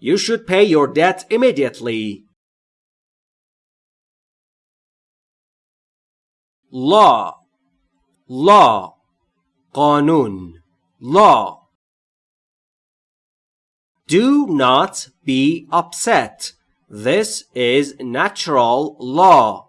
[SPEAKER 1] You should pay your debt immediately. law law قانون law Do not be upset. This is natural law.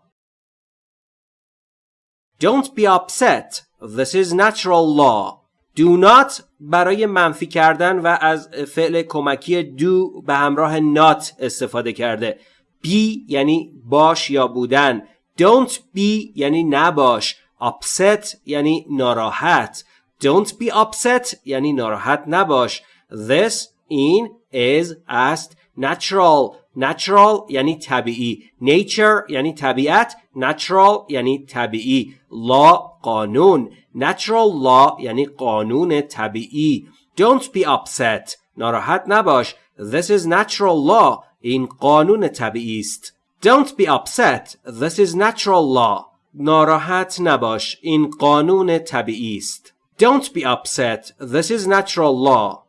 [SPEAKER 1] Don't be upset. This is natural law. Do not برای منفی کردن و از فعل کمکی do به همراه not استفاده کرده. be یعنی باش یا بودن. Don't be یعنی نباش. Upset یعنی ناراحت. Don't be upset یعنی ناراحت نباش. This این is است natural natural یعنی طبیعی nature یعنی طبیعت natural یعنی طبیعی law قانون natural law یعنی قانون طبیعی don't be upset ناراحت نباش this is natural law این قانون طبیعی است don't be upset this is natural law ناراحت نباش این قانون طبیعی است don't be upset this is natural law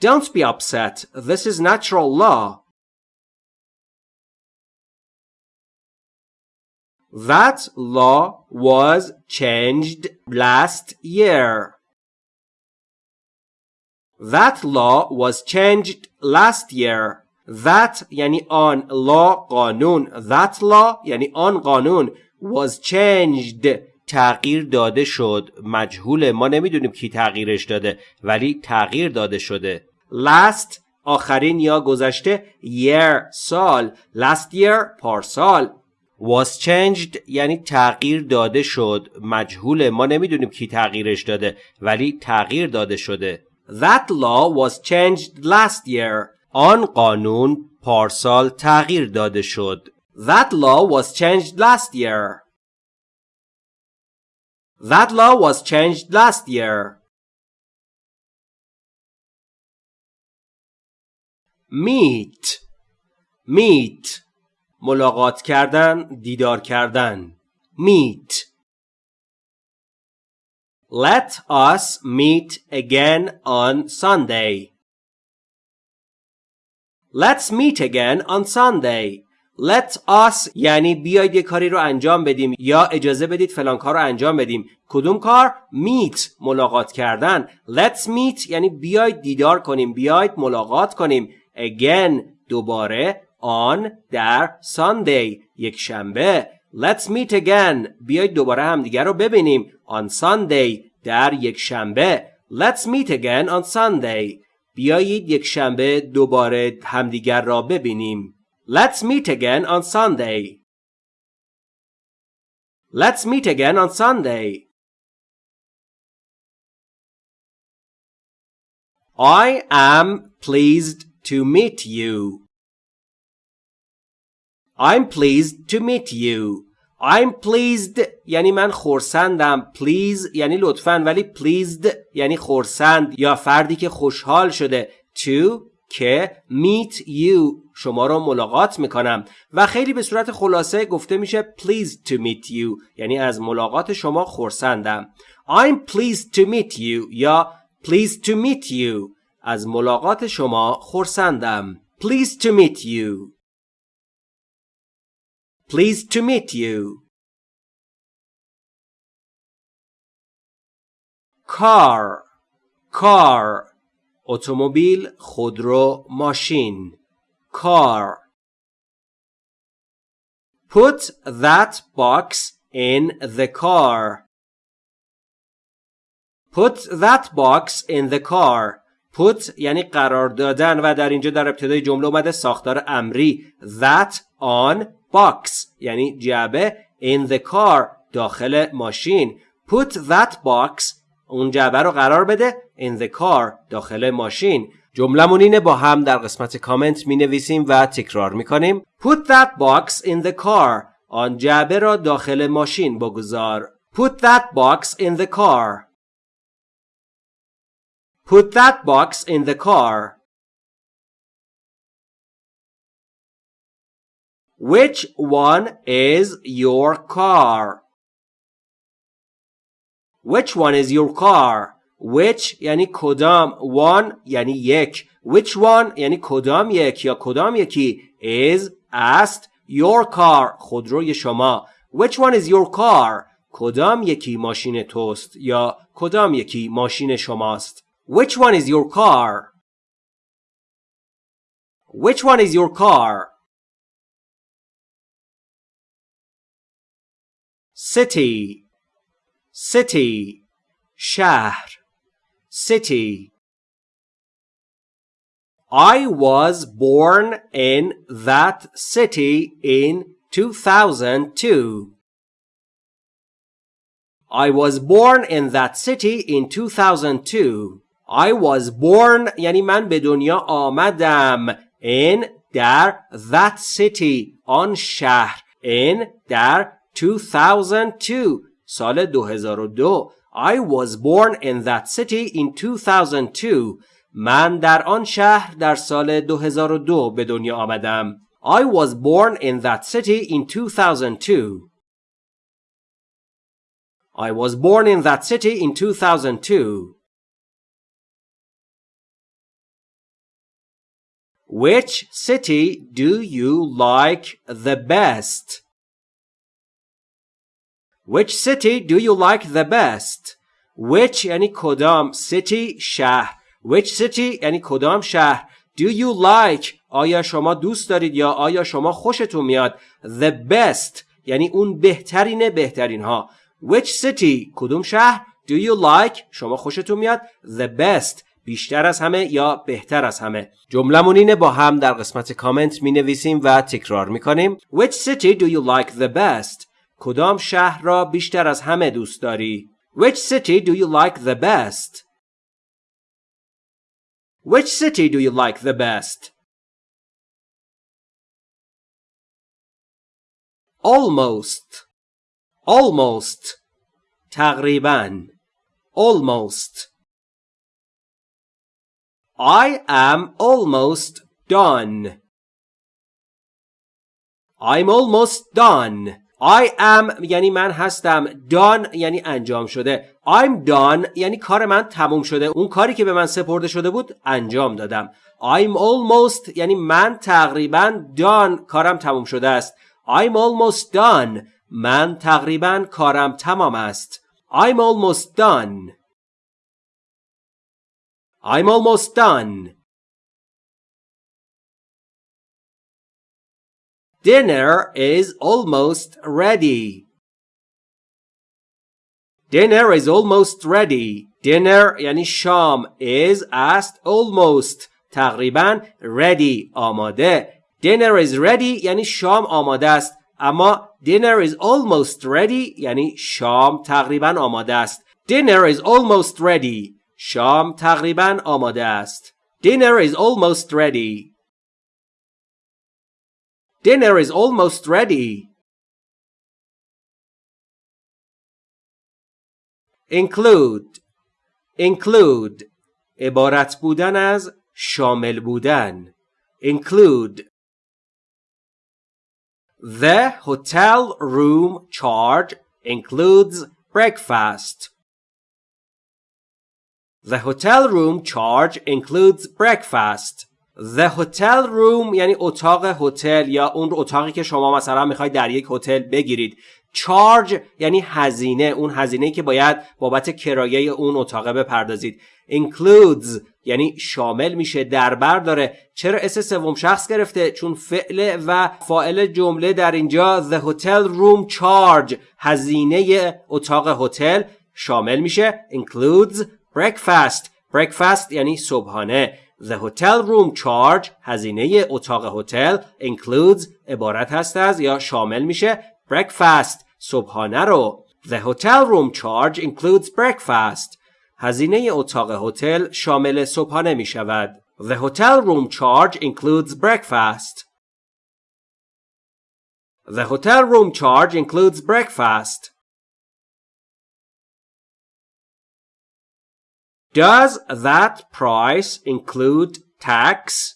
[SPEAKER 1] Don't be upset. This is natural law. That law was changed last year. That law was changed last year. That یعنی آن law قانون that law یعنی آن قانون was changed تغییر داده شد مجهوله ما نمی‌دونیم کی تغییرش داده ولی تغییر داده شده last آخرین یا گذشته year سال. Last year پارسال. Was changed یعنی تغییر داده شد. مجهوله. ما نمی‌دونیم کی تغییرش داده ولی تغییر داده شده. That law was changed last year. آن قانون پارسال تغییر داده شد. That law was changed last year. That law was changed last year. Meet meet ملاقات کردن دیدار کردن meet Let us meet again on Sunday. Let's meet again on Sunday. Let us یعنی بیاید یه کاری رو انجام بدیم یا اجازه بدید فلان کار رو انجام بدیم. کدوم کار؟ meet ملاقات کردن. Let's meet یعنی بیاید دیدار کنیم. بیاید ملاقات کنیم. Again دوباره on در Sunday یک شنبه Let's meet again بیایید دوباره همدیگر رو ببینیم on Sunday در یک شنبه Let's meet again on Sunday بیایید یک شنبه دوباره همدیگر را ببینیم Let's meet again on Sunday Let's meet again on Sunday I am pleased to meet you. I'm pleased to meet you. I'm pleased یعنی من خورسندم. Please یعنی لطفا ولی pleased یعنی خورسند. یا فردی که خوشحال شده. To که meet you. شما رو ملاقات می‌کنم. و خیلی به صورت خلاصه گفته میشه pleased to meet you. یعنی از ملاقات شما خورسندم. I'm pleased to meet you. یا pleased to meet you. از ملاقات شما خورسندم. Pleased to meet you. Pleased to meet you. car car اتومبیل خودرو ماشین car Put that box in the car. Put that box in the car. Put یعنی قرار دادن و در اینجا در ابتدای جمله اومده ساختار امری. That on box یعنی جعبه in the car داخل ماشین. Put that box اون جعبه رو قرار بده in the car داخل ماشین. جملمون اینه با هم در قسمت کامنت می نویسیم و تکرار می کنیم put that box in the car آن جعبه را داخل ماشین بگذار. Put that box in the car. Put that box in the car. Which one is your car? Which one is your car? Which یعنی کدام one یعنی یک which one یعنی کدام یک یا کدام یکی is است your car خودروی شما which one is your car کدام یکی ماشین توست یا کدام یکی ماشین شماست which one is your car which one is your car city city شهر city I was born in that city in 2002. I was born in that city in 2002. I was born یعنی من به دنیا آمدم in در that city آن شهر in در 2002 سال 2002 I was born in that city in 2002 من در آن شهر در سال 2002 به دنیا آمدم. I was born in that city in 2002. I was born in that city in 2002. Which city do you like the best? Which city do you like the best? Which یعنی کدام city شهر Which city یعنی کدام شهر Do you like آیا شما دوست دارید یا آیا شما خوشتون میاد The best یعنی اون بهترین بهترین ها Which city کدوم شهر Do you like شما خوشتون میاد The best بیشتر از همه یا بهتر از همه. جملمون اینه با هم در قسمت کامنت می نویسیم و تکرار می کنیم Which city do you like the best? کدام شهر را بیشتر از همه دوست داری؟ Which city do you like the best? Which city do you like the best? Almost. Almost. تقریبا. Almost. I am almost done. I'm almost done. I am یعنی من هستم. Done یعنی انجام شده. I'm done یعنی کار من تموم شده. اون کاری که به من سپرده شده بود انجام دادم. I'm almost یعنی من تقریبا done کارم تموم شده است. I'm almost done. من تقریبا کارم تمام است. I'm almost done. I'm almost done Dinner is almost ready. Dinner is almost ready. Dinner یعنی شام is است almost تقریبا ready آماده. Dinner is ready یعنی شام آماده است. اما dinner is almost ready یعنی شام تقریبا آماده است. Dinner is almost ready. شام تقریبا آماده است. Dinner is almost ready. Dinner is almost ready. include include عبارت بودن از شامل بودن include The hotel room charge includes breakfast. The hotel room charge includes breakfast. The hotel room یعنی اتاق هتل یا اون اتاقی که شما مثلا می‌خواید در یک هتل بگیرید. Charge یعنی هزینه اون هزینه که باید بابت کرایه اون اتاق بپردازید. Includes یعنی شامل میشه دربر داره. چرا اس سوم شخص گرفته؟ چون فعل و فاعل جمله در اینجا the hotel room charge هزینه اتاق هتل شامل میشه. Includes breakfast breakfast یعنی صبحانه The hotel room charge هزینه اتاق هتل includes عبارت هست از یا شامل میشه breakfast صبحانه رو The hotel room charge includes breakfast هزینه اتاق هتل شامل صبحانه می شود The hotel room charge includes breakfast The hotel room charge includes breakfast Does that price include tax?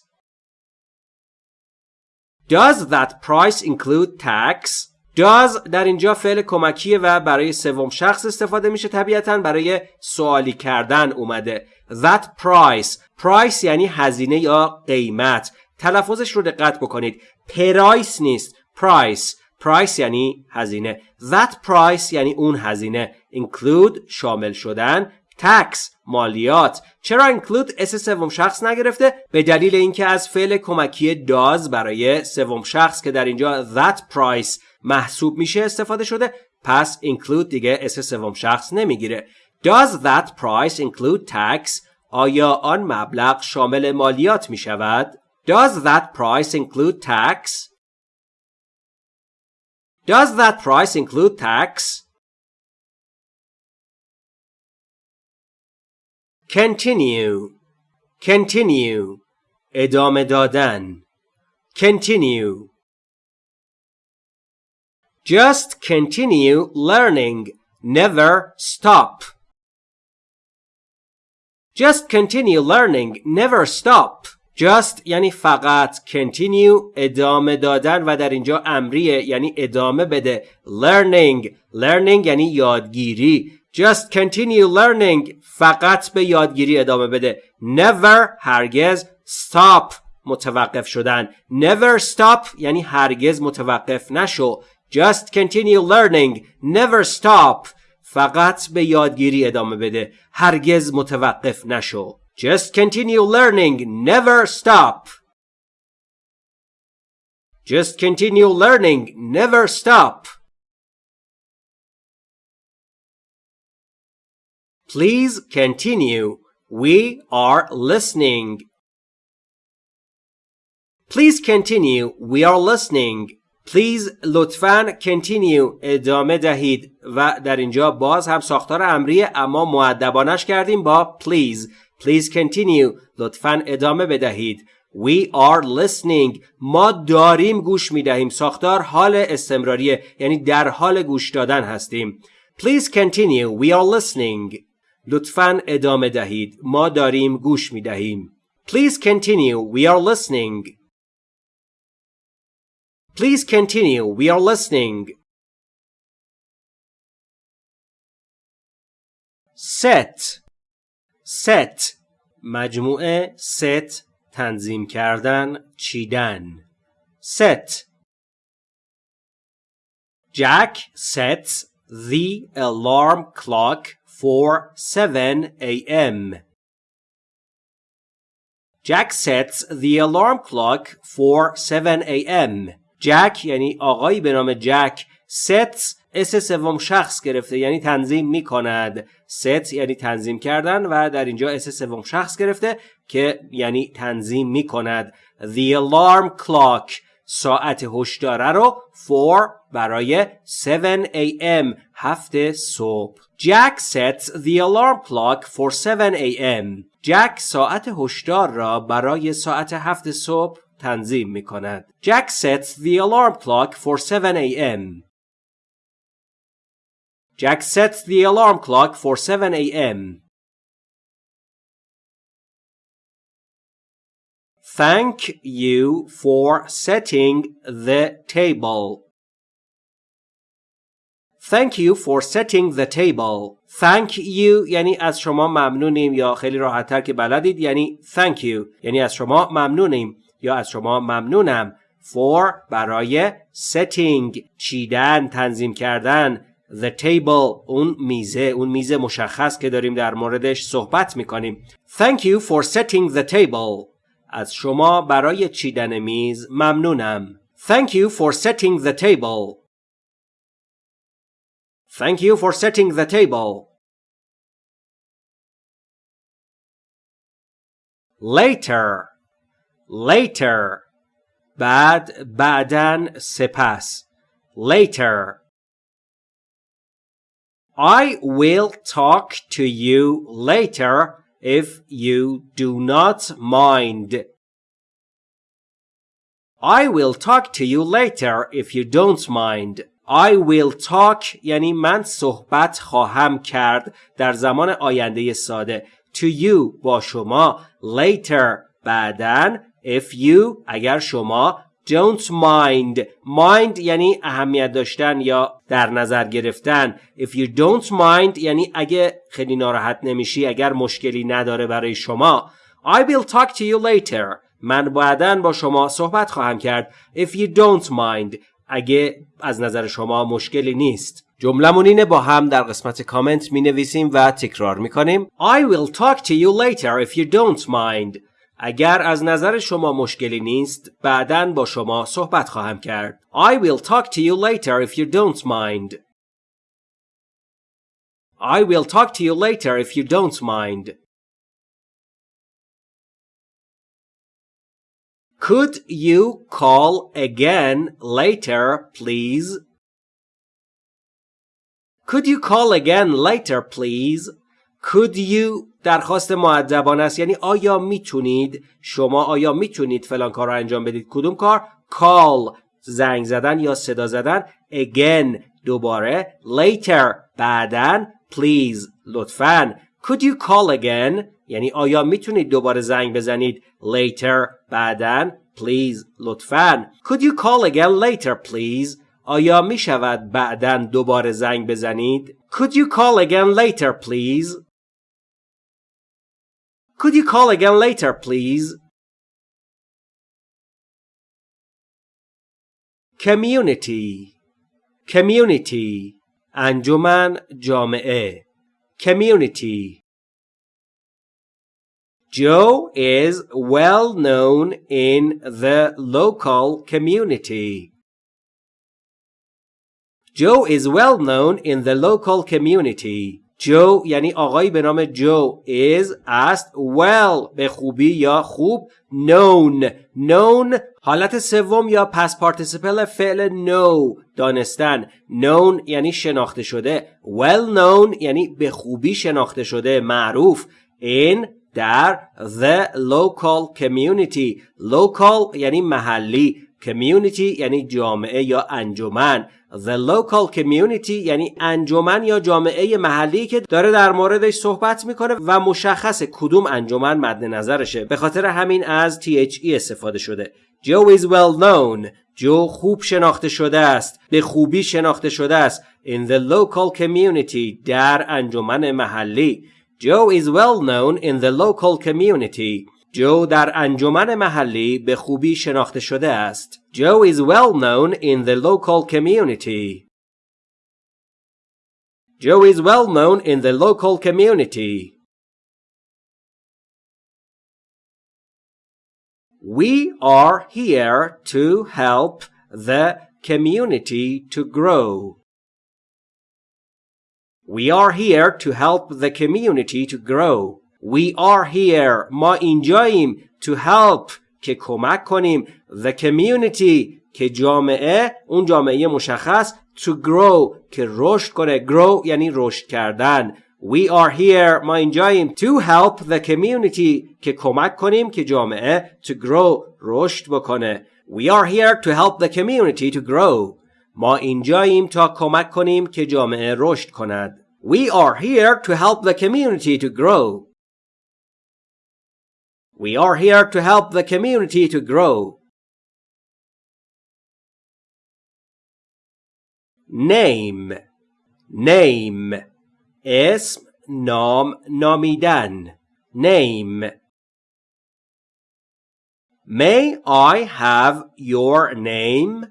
[SPEAKER 1] Does that price include tax? does در اینجا فعل کمکیه و برای سوم شخص استفاده میشه طبیعتا؟ برای سوالی کردن اومده. That price. Price یعنی هزینه یا قیمت. تلفظش رو دقت بکنید. پرایس نیست. Price. Price یعنی هزینه. That price یعنی اون هزینه. Include شامل شدن. Tax. مالیات چرا include اس سوم شخص نگرفته به دلیل اینکه از فعل کمکی does برای سوم شخص که در اینجا that price محسوب میشه استفاده شده پس include دیگه اس سوم شخص نمی‌گیره does that price include tax آیا آن مبلغ شامل مالیات می شود؟ Does that price include tax? Does that price include tax? Continue Continue ادامه دادن Continue Just continue learning. Never stop. Just continue learning. Never stop. Just یعنی فقط continue ادامه دادن و در اینجا امریه یعنی ادامه بده learning learning یعنی یادگیری Just continue learning فقط به یادگیری ادامه بده never هرگز stop متوقف شدن never stop یعنی هرگز متوقف نشو just continue learning never stop فقط به یادگیری ادامه بده هرگز متوقف نشو Just continue learning. Never stop. Just continue learning. Never stop. Please continue. We are listening. Please continue. We are listening. Please لطفاً continue ادامه دهید و در اینجا باز هم ساختار امریه اما معدبانش کردیم با please Please continue. لطفا ادامه بدهید. We are listening. ما داریم گوش می دهیم. ساختار حال استمراریه یعنی در حال گوش دادن هستیم. Please continue. We are listening. لطفا ادامه دهید. ما داریم گوش می دهیم. Please continue. We are listening. Please continue. We are listening. Set set مجموعه set تنظیم کردن چیدن set Jack sets the alarm clock for 7 a.m. Jack sets the alarm clock for 7 a.m. Jack یعنی آقایی به نام جک sets اس سوم شخص گرفته یعنی تنظیم می کند ست یعنی تنظیم کردن و در اینجا اس سوم شخص گرفته که یعنی تنظیم می کند The alarm clock ساعت هشداره رو for برای 7 a.m. هفت صبح Jack sets the alarm clock for 7 a.m. جک ساعت هشدار را برای ساعت هفت صبح تنظیم می کند. Jack sets the alarm clock for 7 a.m. Jack sets the alarm clock for 7 a.m. Thank you for setting the table. Thank you for setting the table. Thank you یعنی از شما ممنونیم یا خیلی راحتتر که بلدید یعنی thank you. یعنی از شما ممنونیم یا از شما ممنونم. For برای setting چیدن تنظیم کردن. The table اون میزه اون میز مشخص که داریم در موردش صحبت می‌کنیم. Thank you for setting the table. از شما برای چیدن میز ممنونم Thank you for setting the table Thank you for setting the table Later Later بعد بعدن سپس Later I will talk to you later if you do not mind. I will talk to you later if you don't mind. I will talk یعنی من صحبت خواهم کرد در زمان آینده ساده to you با شما later بعدن if you اگر شما don't mind. Mind یعنی اهمیت داشتن یا در نظر گرفتن. If you don't mind یعنی اگه خیلی ناراحت نمیشی اگر مشکلی نداره برای شما. I will talk to you later. من بعدا با شما صحبت خواهم کرد. If you don't mind. اگه از نظر شما مشکلی نیست. جملمون اینه با هم در قسمت کامنت می نویسیم و تکرار می کنیم I will talk to you later if you don't mind. اگر از نظر شما مشکلی نیست بعدا با شما صحبت خواهم کرد I will talk to you later if you don't mind I will talk to you later if you don't mind Could you call again later please Could you call again later please Could you درخواست معدبانه است. یعنی آیا می‌تونید شما آیا می‌تونید فلان کار رو انجام بدید؟ کدوم کار؟ Call زنگ زدن یا صدا زدن. Again دوباره. Later بعدن please لطفا. Could you call again یعنی آیا می‌تونید دوباره زنگ بزنید؟ Later بعدن please لطفا. Could you call again later please آیا می شود بعدا دوباره زنگ بزنید؟ Could you call again later please Could you call again later, please? Community Community انجمن جامعه Community Joe is well known in the local community. Joe is well known in the local community. جو یعنی آقایی به نام جو is است. Well به خوبی یا خوب؟ Known. Known حالت سوم یا پس پارتیسیپل فعل know دانستن. Known یعنی شناخته شده. Well known یعنی به خوبی شناخته شده. معروف. In در. The local community. Local یعنی محلی. Community یعنی جامعه یا انجمن. The local community یعنی انجمن یا جامعه محلی که داره در موردش صحبت می‌کنه و مشخص کدوم انجمن مد نظرشه. به خاطر همین از THE استفاده شده. Joe is well known. جو خوب شناخته شده است. به خوبی شناخته شده است. In the local community در انجمن محلی. Joe is well known in the local community. جو در انجمن محلی به خوبی شناخته شده است. Joe is well known in the local community. Joe is well known in the local community. We are here to help the community to grow. We are here to help the community to grow. We are here ما اینجاییم to help که کمک کنیم the community که جامعه اون جامعه مشخص to grow که رشد کنه grow یعنی رشد کردن We are here ما اینجاییم to help the community که کمک کنیم که جامعه to grow رشد بکنه We are here to help the community to grow ما اینجاییم تا کمک کنیم که جامعه رشد کند We are here to help the community to grow We are here to help the community to grow. Name Name اسم نام نامیدن Name May I have your name?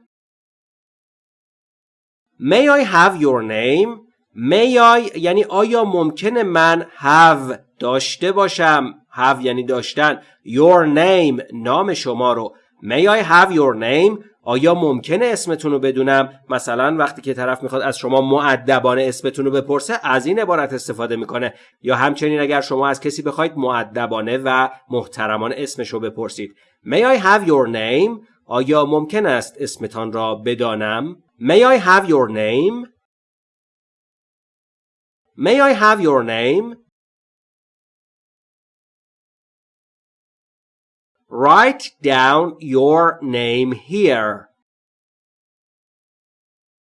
[SPEAKER 1] May I have your name? May I یعنی آیا ممکنه من have داشته باشم have یعنی داشتن. Your name نام شما رو. May I have your name? آیا ممکنه اسمتون رو بدونم؟ مثلا وقتی که طرف می‌خواد از شما معدبانه اسمتون رو بپرسه از این عبارت استفاده می‌کنه. یا همچنین اگر شما از کسی بخواید معدبانه و محترمانه اسمش رو بپرسید. May I have your name? آیا ممکن است اسمتان را بدانم؟ May I have your name? May I have your name? Write down your name here.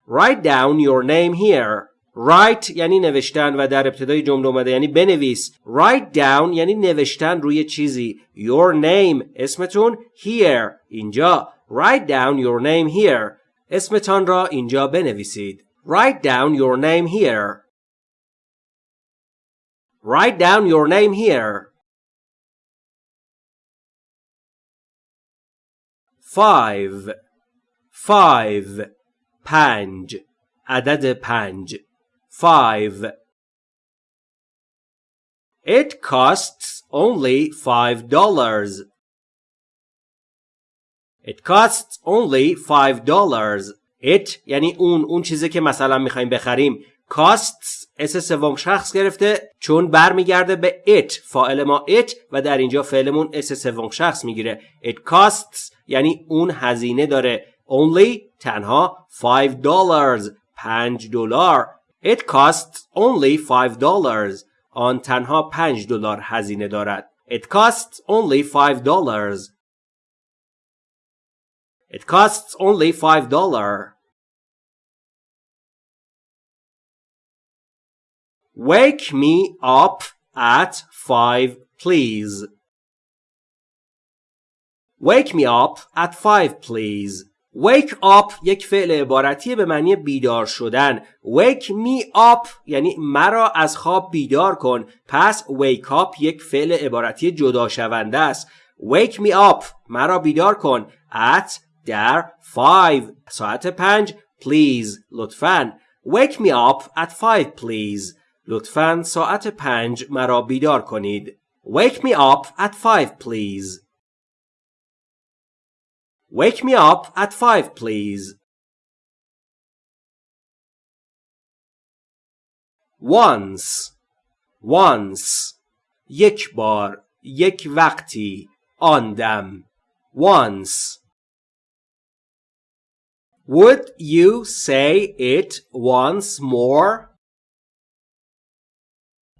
[SPEAKER 1] Write down your name here. Write یعنی نوشتن و در ابتدای جمله اومده یعنی بنویس. Write down یعنی نوشتن روی چیزی. Your name اسمتون here اینجا. Write down your name here. اسمتان را اینجا بنویسید. Write down your name here. Write down your name here. Five. Five. پنج. عدد پنج. Five. It costs only five dollars. It costs only five dollars. It یعنی اون اون چیزی که مثلا میخوایم بخریم costs اس سوم شخص گرفته چون برمیگرده به it فاعل ما it و در اینجا فعلمون اس سوم شخص می‌گیره. it costs یعنی اون هزینه داره. only تنها 5 dollars 5 دلار. it costs only 5 dollars. آن تنها 5 دلار هزینه دارد. it costs only 5 dollars. it costs only 5 dollars. Wake me up at five, please. Wake me up at five, please. Wake up یک فعل عبارتی به معنی بیدار شدن. Wake me up یعنی مرا از خواب بیدار کن. پس wake up یک فعل عبارتی جدا شونده است. Wake me up مرا بیدار کن. At در five ساعت پنج please لطفاً. Wake me up at five please. لطفاً ساعت پنج مرا بیدار کنید. Wake me up at five please. Wake me up at five please. Once Once یک بار یک وقتی آن دم Once Would you say it once more?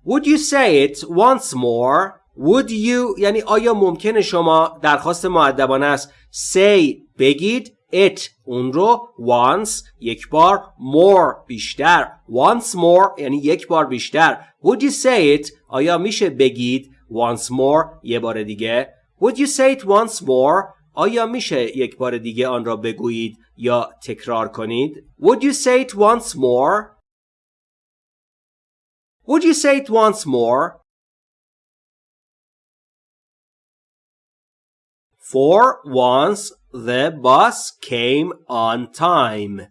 [SPEAKER 1] Would you say it once more? Would you یعنی آیا ممکنه شما درخواست معدبانه است say بگید it اون رو once یک بار more بیشتر once more یعنی یک بار بیشتر. Would you say it آیا میشه بگید once more یه بار دیگه؟ Would you say it once more آیا میشه یک بار دیگه آن را بگویید یا تکرار کنید؟ Would you say it once more Would you say it once more? For once the bus came on time.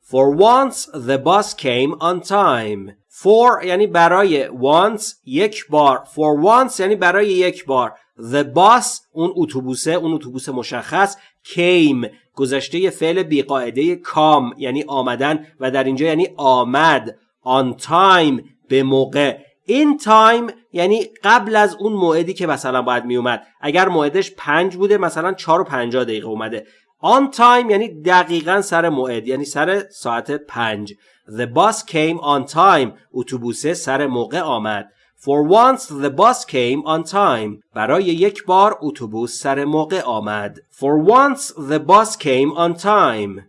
[SPEAKER 1] For once the bus came on time. For یعنی برای once یک بار. For once یعنی برای یک بار. The bus اون اتوبوسه اون اتوبوس مشخص came گذشته فعل بیقاعده کام یعنی آمدن و در اینجا یعنی آمد on time به موقع. این تایم یعنی قبل از اون موعدی که مثلا باید می اومد اگر موعدش پنج بوده مثلا چهار و پنجاه دقیقه اومده. on time یعنی دقیقا سر موعد یعنی سر ساعت پنج. the bus came on time. اتوبوسه سر موقع آمد. For once the bus came on time. برای یک بار اتوبوس سر موقع آمد. For once the bus came on time.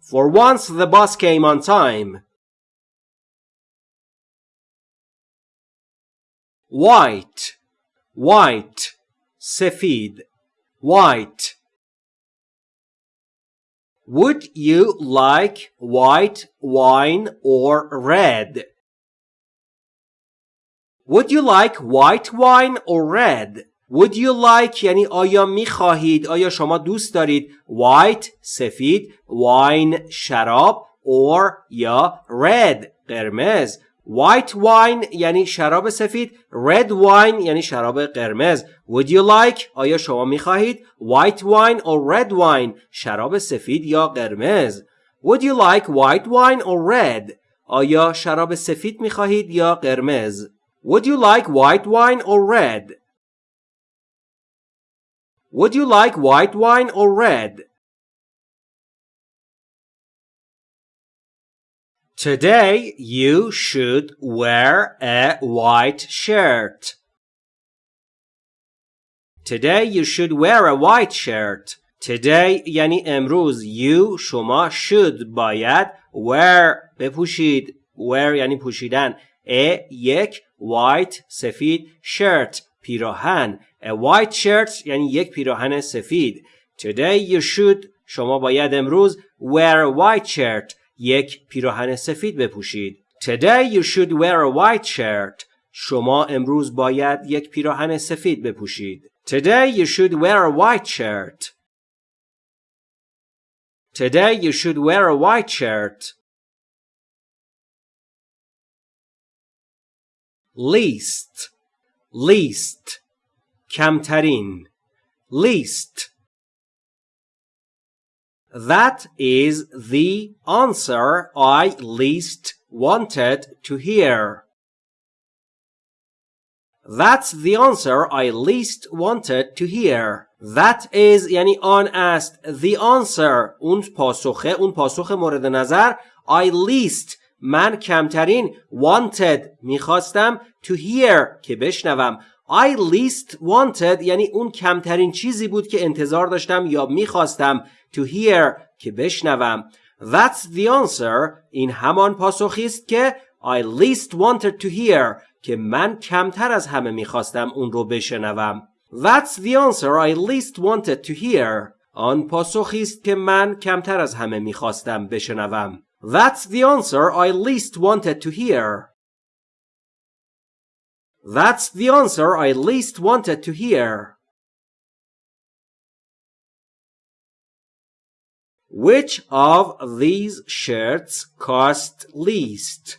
[SPEAKER 1] For once the bus came on time. White. White. سفید. White. Would you like white wine or red? Would you like white wine or red? Would you like یعنی آیا می خواهید آیا شما دوست دارید white سفید wine شراب or یا red قرمز white wine یعنی شراب سفید red wine یعنی شراب قرمز Would you like آیا شما می خواهید white wine or red wine شراب سفید یا قرمز Would you like white wine or red آیا شراب سفید می خواهید یا قرمز Would you like white wine or red? Would you like white wine or red? Today you should wear a white shirt. Today you should wear a white shirt. Today یعنی امروز you شما should باید wear بپوشید wear یعنی پوشیدن a یک white سفید shirt پیراهن A white shirt یعنی یک پیراهن سفید Today you should شما باید امروز wear a white shirt یک پیراهن سفید بپوشید Today you should wear a white shirt شما امروز باید یک پیراهن سفید بپوشید Today you should wear a white shirt Today you should wear a white shirt least least کمترین least That is the answer I least wanted to hear. That's the answer I least wanted to hear. That is یعنی آن است. The answer اون پاسخه اون پاسخ مورد نظر I least من کمترین wanted می‌خواستم to hear که بشنوم. I least wanted یعنی اون کمترین چیزی بود که انتظار داشتم یا می‌خواستم to hear که بشنوم. That's the answer این همان پاسخی است که I least wanted to hear که من کمتر از همه می‌خواستم اون رو بشنوم. That's the answer I least wanted to hear. آن پاسخی است که من کمتر از همه می‌خواستم بشنوم. That's the answer I least wanted to hear. That's the answer I least wanted to hear. Which of these shirts cost least?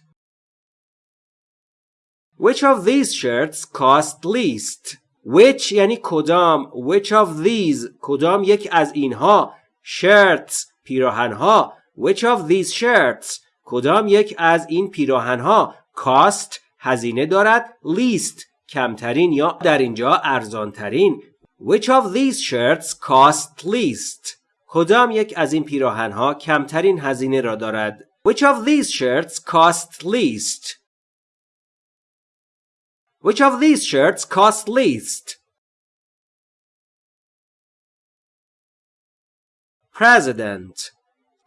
[SPEAKER 1] Which of these shirts cost least? Which یعنی کدام Which of these کدام یک از اینها shirts پیراهنها Which of these shirts کدام یک از این پیراهنها cost هزینه دارد least کمترین یا در اینجا ارزانترین Which of these shirts cost least کدام یک از این پیراهنها کمترین هزینه را دارد Which of these shirts cost least Which of these shirts cost least President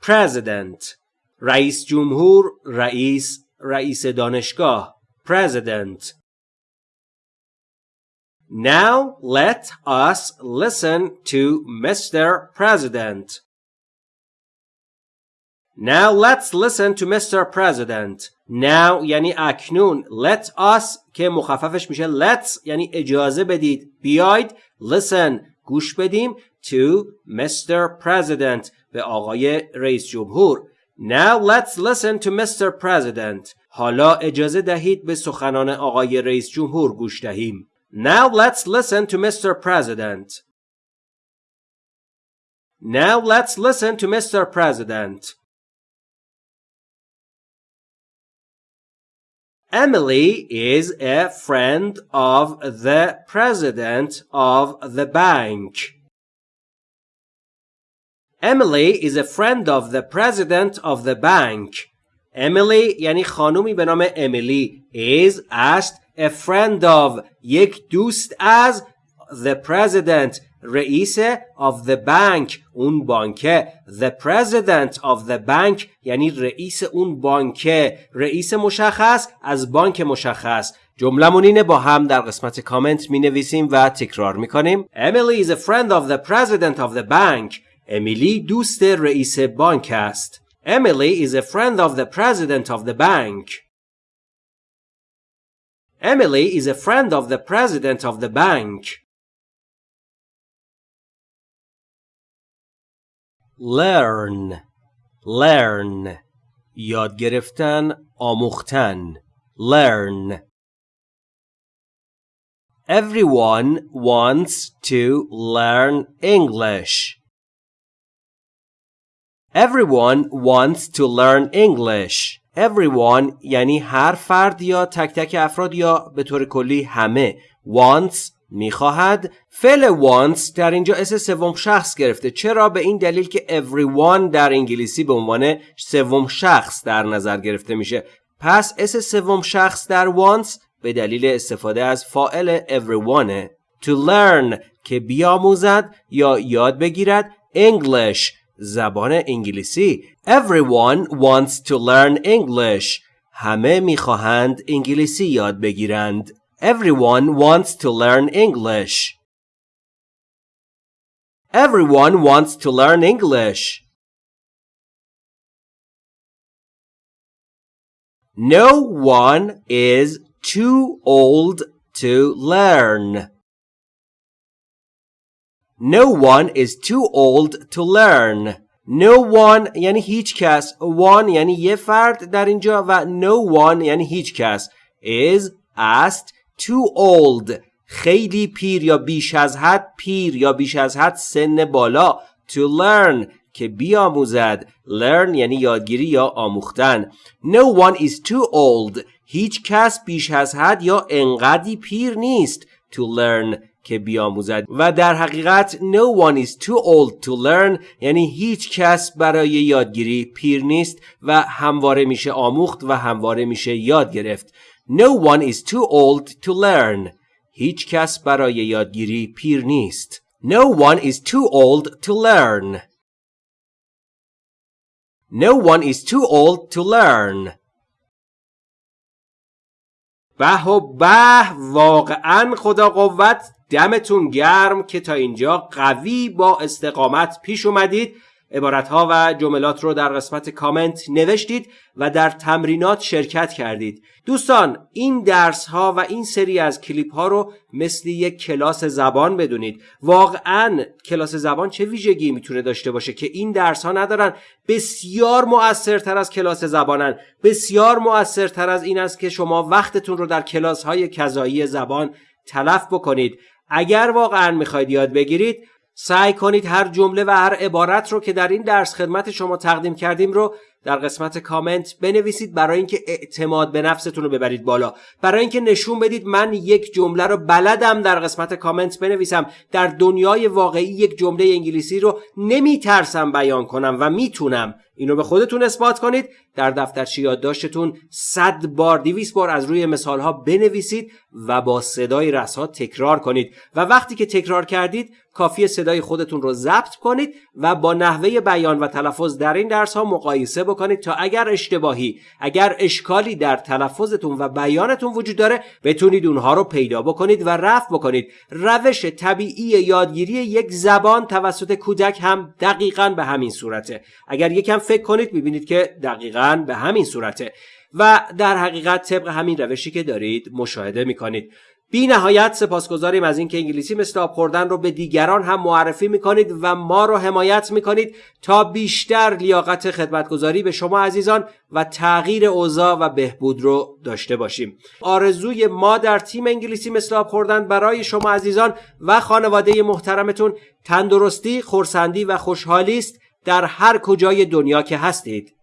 [SPEAKER 1] President رئیس جمهور رئیس رئیس دانشگاه President Now let us listen to Mr. President. Now let's listen to Mr. President. Now یعنی اکنون. Let us که مخففش میشه let's یعنی اجازه بدید. بیاید listen گوش بدیم to Mr. President به آقای رئیس جمهور. Now let's listen to Mr. President. حالا اجازه دهید به سخنان آقای رئیس جمهور گوش دهیم. Now let's listen to Mr. President. Now let's listen to Mr. President. Emily is a friend of the president of the bank. Emily is a friend of the president of the bank. Emily یعنی خانومی به نام امیلی is است a friend of یک دوست از the president رئیس of the bank اون بانکه the president of the bank یعنی رئیس اون بانکه رئیس مشخص از بانک مشخص جملمون اینه با هم در قسمت کامنت می نویسیم و تکرار می کنیم Emily is a friend of the president of the bank امیلی دوست رئیس بانک است Emily is a friend of the president of the bank Emily is a friend of the president of the bank. Learn Learn یاد گرفتن آموختن Learn Everyone wants to learn English. Everyone wants to learn English. everyone یعنی هر فرد یا تک تک افراد یا به طور کلی همه wants می‌خواهد. فعل wants در اینجا اس سوم شخص گرفته. چرا؟ به این دلیل که everyone در انگلیسی به عنوان سوم شخص در نظر گرفته میشه. پس اس سوم شخص در wants به دلیل استفاده از فاعل everyone to learn که بیاموزد یا یاد بگیرد English زبان انگلیسی Everyone wants to learn English همه می‌خواهند انگلیسی یاد بگیرند Everyone wants to learn English Everyone wants to learn English. No one is too old to learn. No one is too old to learn. No one یعنی هیچ کس one یعنی یه فرد در اینجا و no one یعنی هیچ کس is است too old. خیلی پیر یا بیش از حد پیر یا بیش از حد سن بالا to learn. که بیاموزد learn یعنی یادگیری یا آموختن no one is too old. هیچ کس بیش از حد یا انقدی پیر نیست to learn. که بیاموزد. و در حقیقت no one is too old to learn یعنی هیچ کس برای یادگیری پیر نیست و همواره میشه آموخت و همواره میشه یاد گرفت. no one is too old to learn. هیچ کس برای یادگیری پیر نیست. no one is too old to learn. no one is too old to learn. به و به واقعا خدا قوت دمتون گرم که تا اینجا قوی با استقامت پیش اومدید. ها و جملات رو در قسمت کامنت نوشتید و در تمرینات شرکت کردید. دوستان این درس ها و این سری از کلیپ ها رو مثل یک کلاس زبان بدونید. واقعا کلاس زبان چه ویژگی می‌تونه داشته باشه که این درس ها ندارن؟ بسیار مؤثرتر از کلاس زبانن. بسیار مؤثرتر از این است که شما وقتتون رو در کلاس های کذایی زبان تلف بکنید. اگر واقعا می‌خواید یاد بگیرید سعی کنید هر جمله و هر عبارت رو که در این درس خدمت شما تقدیم کردیم رو در قسمت کامنت بنویسید برای اینکه اعتماد به نفستون رو ببرید بالا. برای اینکه نشون بدید من یک جمله رو بلدم در قسمت کامنت بنویسم. در دنیای واقعی یک جمله انگلیسی رو نمیترسم بیان کنم و می‌تونم. اینو به خودتون اثبات کنید. در دفترچه یادداشتتون صد بار دیویس بار از روی مثال ها بنویسید و با صدای رسا تکرار کنید. و وقتی که تکرار کردید کافی صدای خودتون رو ضبط کنید و با نحوه بیان و تلفظ در این درس ها مقایسه بکنید تا اگر اشتباهی اگر اشکالی در تلفظتون و بیانتون وجود داره بتونید اونها رو پیدا بکنید و رفع بکنید. روش طبیعی یادگیری یک زبان توسط کودک هم دقیقا به همین صورته. اگر یکم فکر کنید می‌بینید که دقیقا به همین صورته. و در حقیقت طبق همین روشی که دارید مشاهده می‌کنید. بی نهایت سپاسگزاریم از اینکه انگلیسی مثل آب خوردن رو به دیگران هم معرفی می‌کنید و ما رو حمایت می‌کنید. تا بیشتر لیاقت خدمتگذاری به شما عزیزان و تغییر اوضاع و بهبود رو داشته باشیم. آرزوی ما در تیم انگلیسی مثل آب خوردن برای شما عزیزان و خانواده محترمتون تندرستی، خورسندی و خوشحالی است. در هر کجای دنیا که هستید.